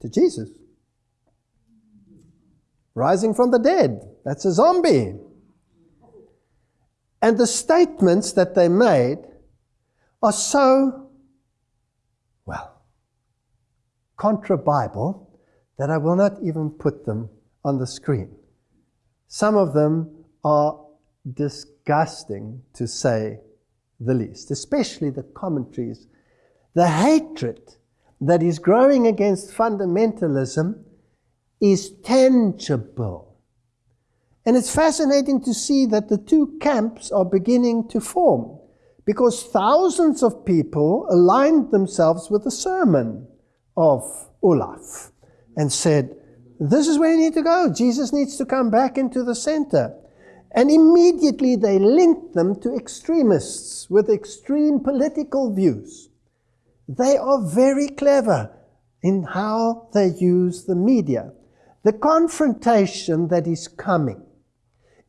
To Jesus. Rising from the dead. That's a zombie. And the statements that they made are so, well, contra Bible that I will not even put them on the screen. Some of them are disgusting to say the least, especially the commentaries. The hatred that is growing against fundamentalism is tangible. And it's fascinating to see that the two camps are beginning to form because thousands of people aligned themselves with the sermon of Olaf and said, This is where you need to go. Jesus needs to come back into the center. And immediately they linked them to extremists with extreme political views. They are very clever in how they use the media. The confrontation that is coming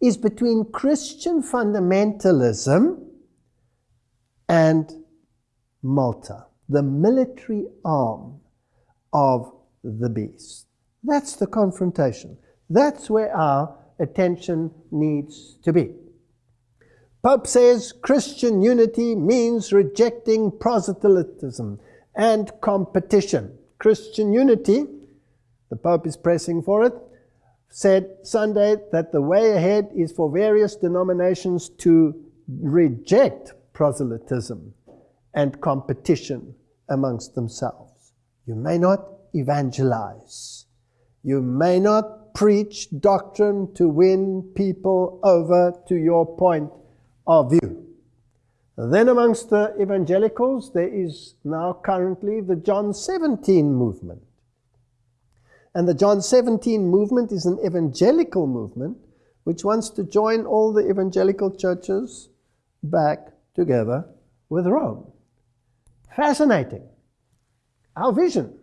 is between Christian fundamentalism and Malta, the military arm of the beast. That's the confrontation. That's where our attention needs to be. Pope says Christian unity means rejecting proselytism and competition. Christian unity, the Pope is pressing for it, said Sunday that the way ahead is for various denominations to reject proselytism and competition amongst themselves. You may not evangelize. You may not preach doctrine to win people over to your point of view. Then amongst the evangelicals, there is now currently the John 17 movement. And the John 17 movement is an evangelical movement which wants to join all the evangelical churches back together with Rome. Fascinating. Our vision.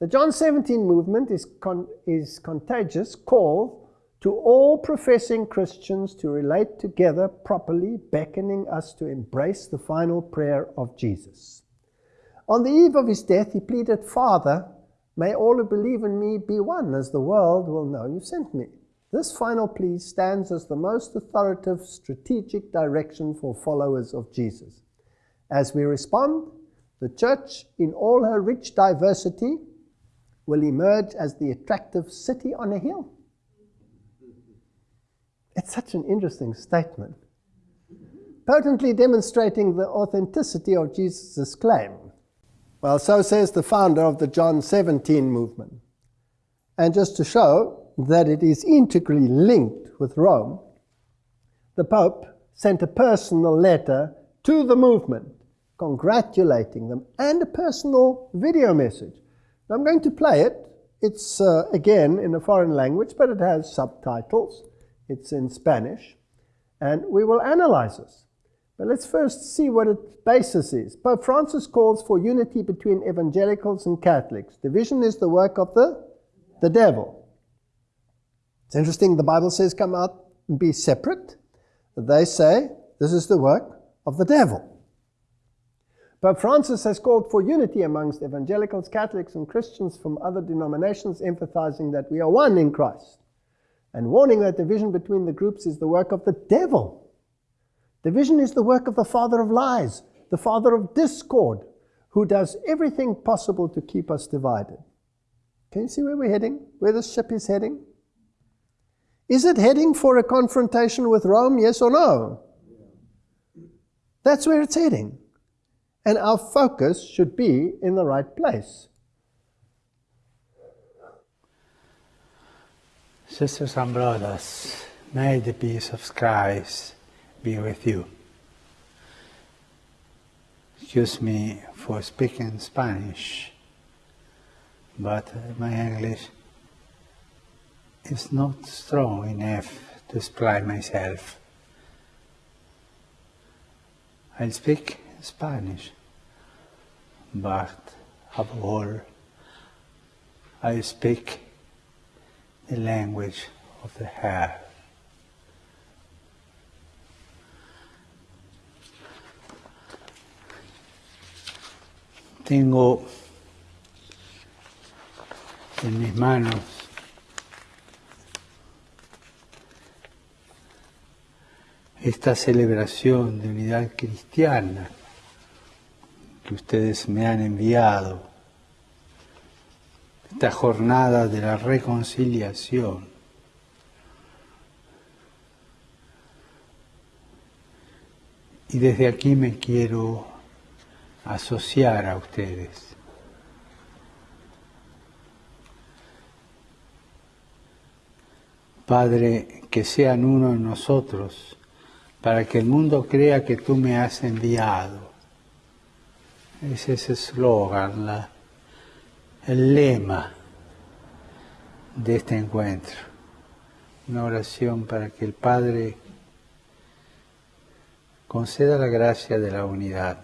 The John 17 movement is, con is contagious call to all professing Christians to relate together properly, beckoning us to embrace the final prayer of Jesus. On the eve of his death, he pleaded, Father, May all who believe in me be one, as the world will know you sent me. This final plea stands as the most authoritative strategic direction for followers of Jesus. As we respond, the church, in all her rich diversity, will emerge as the attractive city on a hill. It's such an interesting statement, potently demonstrating the authenticity of Jesus' claim. Well, so says the founder of the John 17 movement. And just to show that it is integrally linked with Rome, the Pope sent a personal letter to the movement congratulating them and a personal video message. I'm going to play it. It's uh, again in a foreign language, but it has subtitles. It's in Spanish. And we will analyze this. But let's first see what its basis is. Pope Francis calls for unity between evangelicals and Catholics. Division is the work of the, the devil. It's interesting, the Bible says come out and be separate. They say this is the work of the devil. Pope Francis has called for unity amongst evangelicals, Catholics, and Christians from other denominations, emphasizing that we are one in Christ, and warning that division between the groups is the work of the devil. Division is the work of the father of lies, the father of discord, who does everything possible to keep us divided. Can you see where we're heading? Where the ship is heading? Is it heading for a confrontation with Rome, yes or no? That's where it's heading. And our focus should be in the right place. Sisters and brothers, may the peace of Christ be with you. Excuse me for speaking Spanish, but my English is not strong enough to explain myself. I'll speak Spanish, but above all, I speak the language of the heart. Tengo en mis manos esta celebración de unidad cristiana que ustedes me han enviado, esta jornada de la reconciliación. Y desde aquí me quiero asociar a ustedes. Padre, que sean uno en nosotros, para que el mundo crea que tú me has enviado. Es ese eslogan, el lema de este encuentro. Una oración para que el Padre conceda la gracia de la unidad.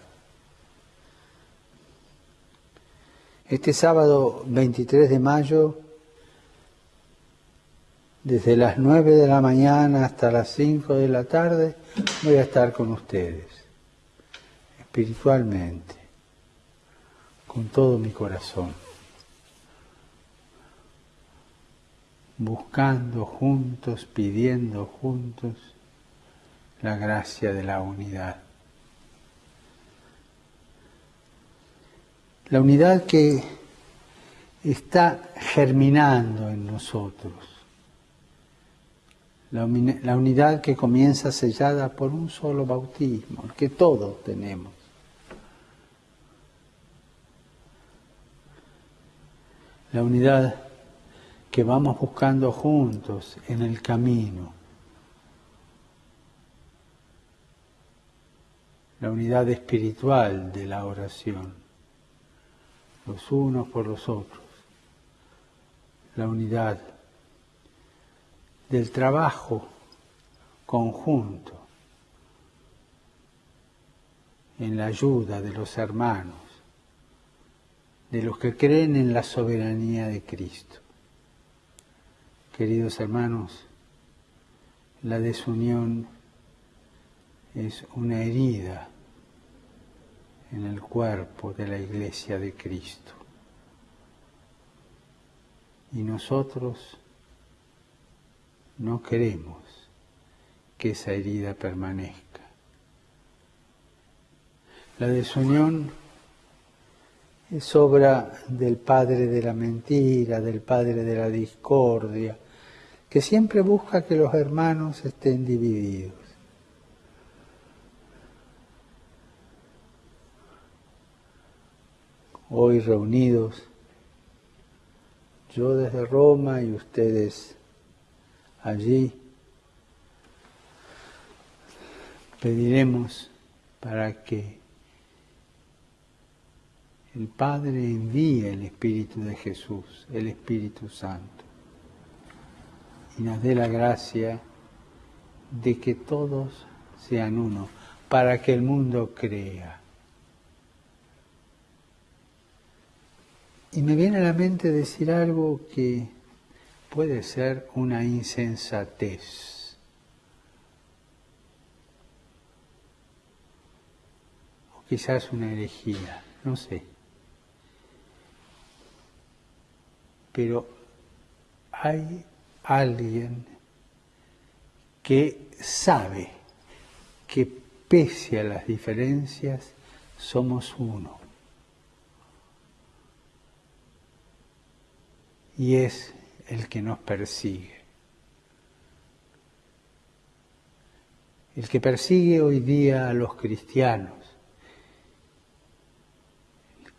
Este sábado 23 de mayo, desde las 9 de la mañana hasta las 5 de la tarde, voy a estar con ustedes, espiritualmente, con todo mi corazón, buscando juntos, pidiendo juntos la gracia de la unidad. La unidad que está germinando en nosotros. La, unidad que comienza sellada por un solo bautismo, que todos tenemos. La unidad que vamos buscando juntos en el camino. La unidad espiritual de la oración. Los unos por los otros, la unidad del trabajo conjunto en la ayuda de los hermanos, de los que creen en la soberanía de Cristo. Queridos hermanos, la desunión es una herida en el cuerpo de la iglesia de Cristo. Y nosotros no queremos que esa herida permanezca. La desunión es obra del padre de la mentira, del padre de la discordia, que siempre busca que los hermanos estén divididos. hoy reunidos, yo desde Roma y ustedes allí, pediremos para que el Padre envíe el Espíritu de Jesús, el Espíritu Santo, y nos dé la gracia de que todos sean uno, para que el mundo crea. Y me viene a la mente decir algo que puede ser una insensatez. O quizás una herejía, no sé. Pero hay alguien que sabe que pese a las diferencias somos uno. y es el que nos persigue. El que persigue hoy día a los cristianos,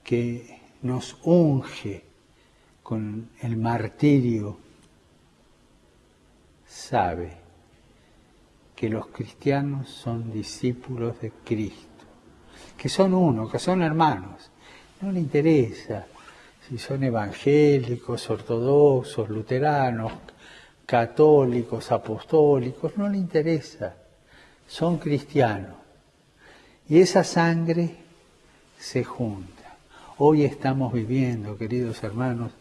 que nos unge con el martirio, sabe que los cristianos son discípulos de Cristo, que son uno, que son hermanos. No le interesa si son evangélicos, ortodoxos, luteranos, católicos, apostólicos, no le interesa. Son cristianos. Y esa sangre se junta. Hoy estamos viviendo, queridos hermanos,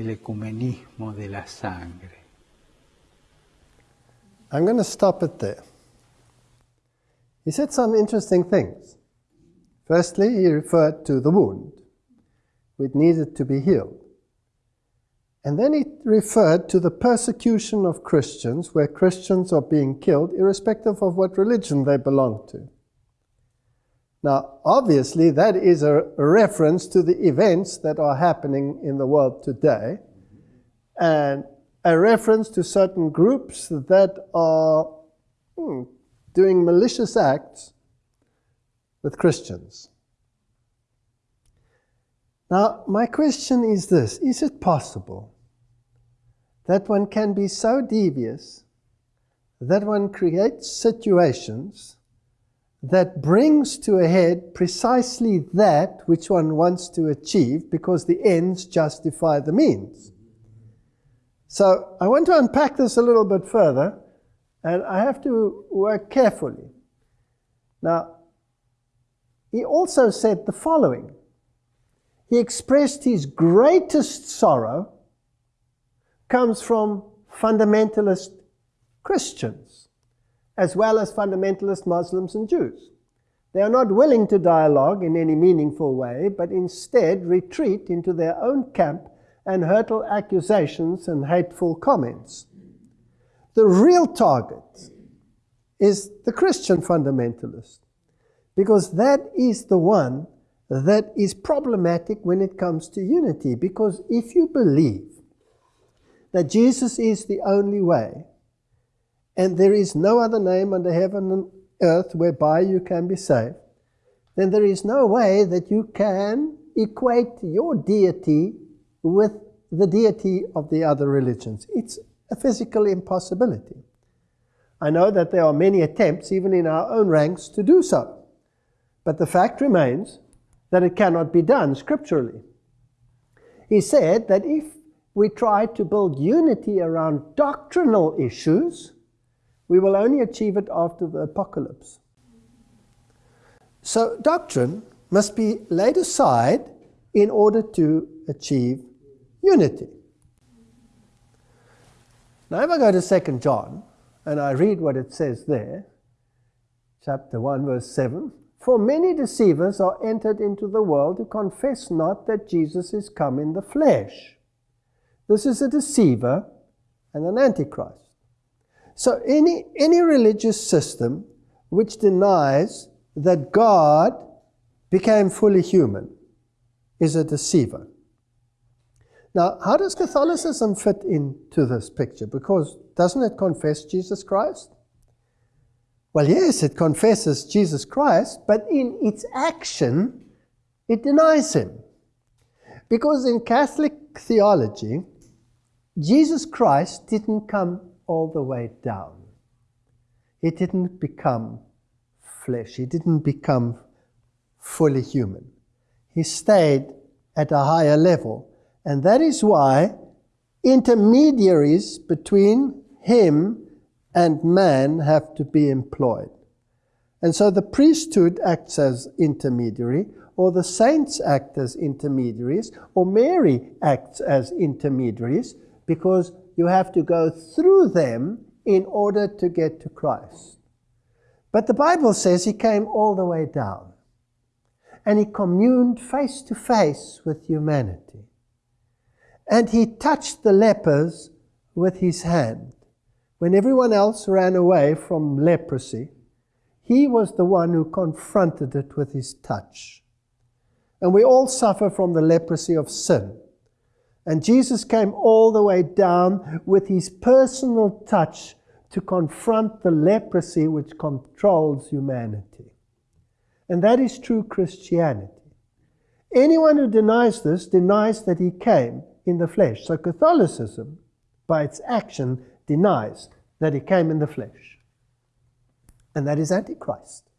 el ecumenismo de la sangre. I'm going to stop it there. He said some interesting things. Firstly, he referred to the wound, which needed to be healed. And then he referred to the persecution of Christians, where Christians are being killed, irrespective of what religion they belong to. Now, obviously, that is a reference to the events that are happening in the world today, and a reference to certain groups that are hmm, doing malicious acts with Christians. Now, my question is this Is it possible that one can be so devious that one creates situations that brings to a head precisely that which one wants to achieve because the ends justify the means? So I want to unpack this a little bit further, and I have to work carefully. Now, he also said the following. He expressed his greatest sorrow comes from fundamentalist Christians, as well as fundamentalist Muslims and Jews. They are not willing to dialogue in any meaningful way, but instead retreat into their own camp and hurtle accusations and hateful comments. The real target is the Christian fundamentalist, because that is the one that is problematic when it comes to unity. Because if you believe that Jesus is the only way, and there is no other name under heaven and earth whereby you can be saved, then there is no way that you can equate your deity with the deity of the other religions. It's a physical impossibility. I know that there are many attempts, even in our own ranks, to do so. But the fact remains that it cannot be done scripturally. He said that if we try to build unity around doctrinal issues, we will only achieve it after the apocalypse. So, doctrine must be laid aside in order to achieve unity. Now, if I go to 2 John and I read what it says there, chapter 1, verse 7 For many deceivers are entered into the world who confess not that Jesus is come in the flesh. This is a deceiver and an antichrist. So, any, any religious system which denies that God became fully human is a deceiver. Now, how does Catholicism fit into this picture? Because doesn't it confess Jesus Christ? Well, yes, it confesses Jesus Christ, but in its action, it denies him. Because in Catholic theology, Jesus Christ didn't come all the way down. He didn't become flesh. He didn't become fully human. He stayed at a higher level and that is why intermediaries between him and man have to be employed. And so the priesthood acts as intermediary, or the saints act as intermediaries, or Mary acts as intermediaries, because you have to go through them in order to get to Christ. But the Bible says he came all the way down, and he communed face to face with humanity. And he touched the lepers with his hand. When everyone else ran away from leprosy, he was the one who confronted it with his touch. And we all suffer from the leprosy of sin. And Jesus came all the way down with his personal touch to confront the leprosy which controls humanity. And that is true Christianity. Anyone who denies this denies that he came in the flesh. So Catholicism, by its action, denies that he came in the flesh. And that is Antichrist.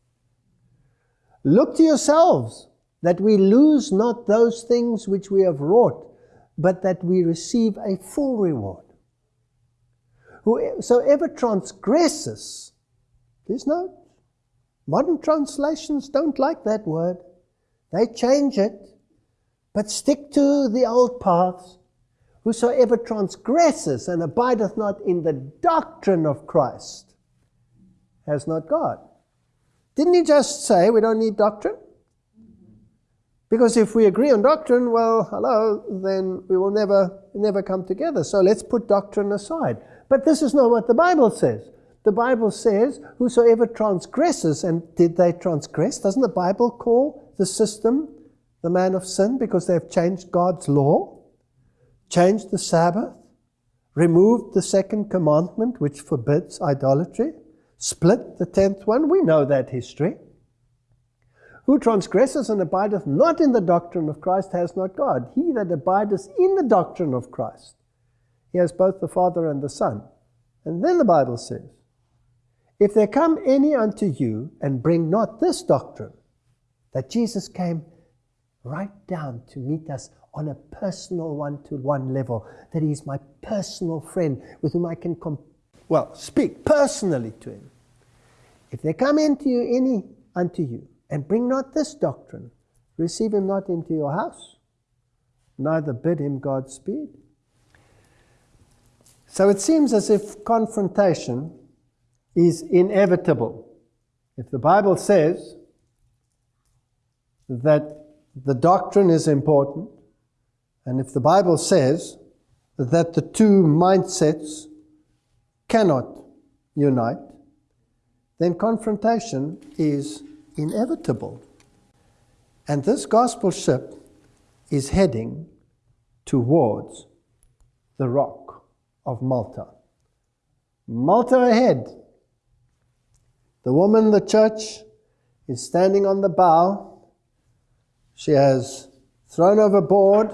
Look to yourselves that we lose not those things which we have wrought, but that we receive a full reward. Whosoever transgresses, please note, Modern translations don't like that word. They change it, but stick to the old paths. Whosoever transgresses and abideth not in the doctrine of Christ has not God. Didn't he just say we don't need doctrine? Because if we agree on doctrine, well, hello, then we will never, never come together. So let's put doctrine aside. But this is not what the Bible says. The Bible says, whosoever transgresses, and did they transgress? Doesn't the Bible call the system the man of sin because they've changed God's law, changed the Sabbath, removed the second commandment which forbids idolatry, split the tenth one? We know that history. Who transgresses and abideth not in the doctrine of Christ has not God. He that abideth in the doctrine of Christ, he has both the Father and the Son. And then the Bible says, If there come any unto you and bring not this doctrine, that Jesus came right down to meet us on a personal one to one level, that he is my personal friend with whom I can, well, speak personally to him. If there come into you any unto you and bring not this doctrine. Receive him not into your house, neither bid him Godspeed. So it seems as if confrontation is inevitable. If the Bible says that the doctrine is important, and if the Bible says that the two mindsets cannot unite, then confrontation is inevitable. And this gospel ship is heading towards the rock of Malta. Malta ahead. The woman, the church, is standing on the bow. She has thrown overboard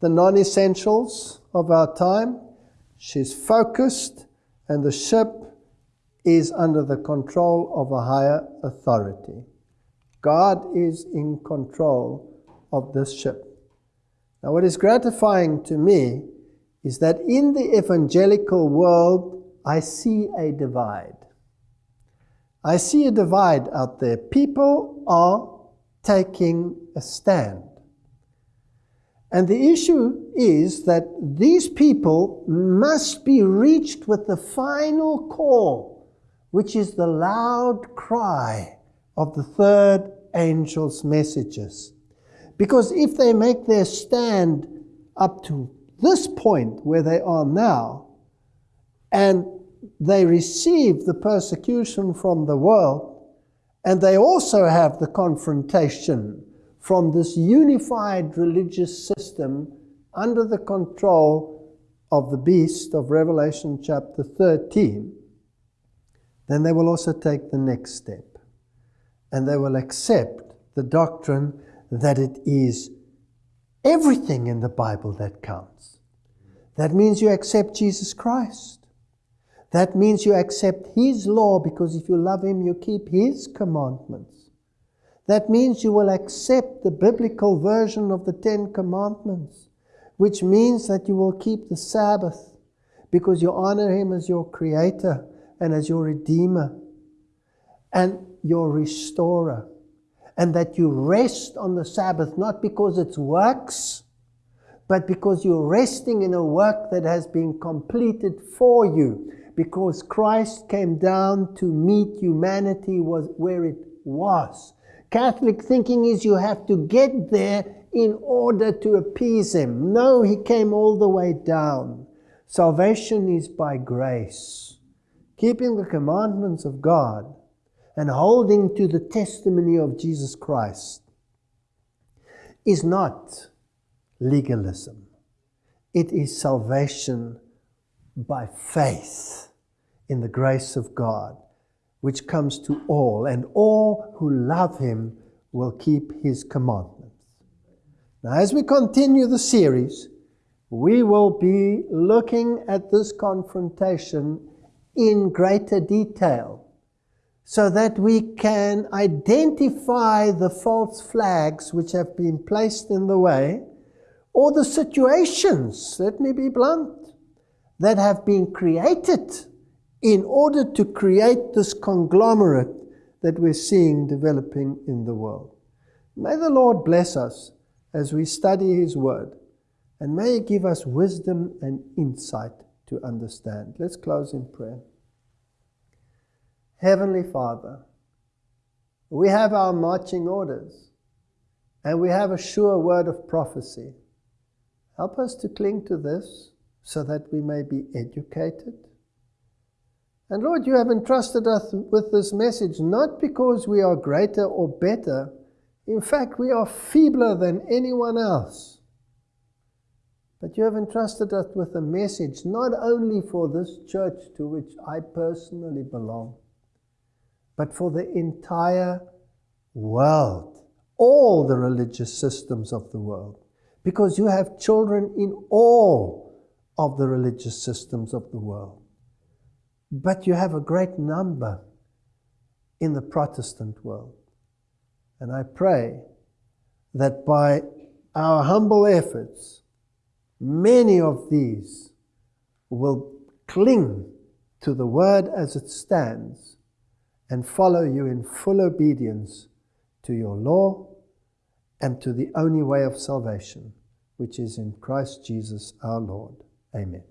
the non essentials of our time. She's focused, and the ship is under the control of a higher authority. God is in control of this ship. Now, what is gratifying to me is that in the evangelical world, I see a divide. I see a divide out there. People are taking a stand. And the issue is that these people must be reached with the final call, which is the loud cry of the third angel's messages. Because if they make their stand up to this point where they are now, and they receive the persecution from the world, and they also have the confrontation from this unified religious system under the control of the beast of Revelation chapter 13, then they will also take the next step and they will accept the doctrine that it is everything in the Bible that counts. That means you accept Jesus Christ. That means you accept His law because if you love Him, you keep His commandments. That means you will accept the biblical version of the Ten Commandments, which means that you will keep the Sabbath because you honor Him as your Creator and as your Redeemer. And your restorer, and that you rest on the Sabbath not because it's works, but because you're resting in a work that has been completed for you, because Christ came down to meet humanity was where it was. Catholic thinking is you have to get there in order to appease him. No, he came all the way down. Salvation is by grace. Keeping the commandments of God and holding to the testimony of Jesus Christ is not legalism. It is salvation by faith in the grace of God, which comes to all, and all who love Him will keep His commandments. Now, as we continue the series, we will be looking at this confrontation in greater detail so that we can identify the false flags which have been placed in the way or the situations, let me be blunt, that have been created in order to create this conglomerate that we're seeing developing in the world. May the Lord bless us as we study His Word, and may He give us wisdom and insight to understand. Let's close in prayer. Heavenly Father, we have our marching orders and we have a sure word of prophecy. Help us to cling to this so that we may be educated. And Lord, you have entrusted us with this message not because we are greater or better. In fact, we are feebler than anyone else. But you have entrusted us with a message not only for this church to which I personally belong, but for the entire world, all the religious systems of the world, because you have children in all of the religious systems of the world. But you have a great number in the Protestant world. And I pray that by our humble efforts, Many of these will cling to the word as it stands and follow you in full obedience to your law and to the only way of salvation, which is in Christ Jesus our Lord. Amen.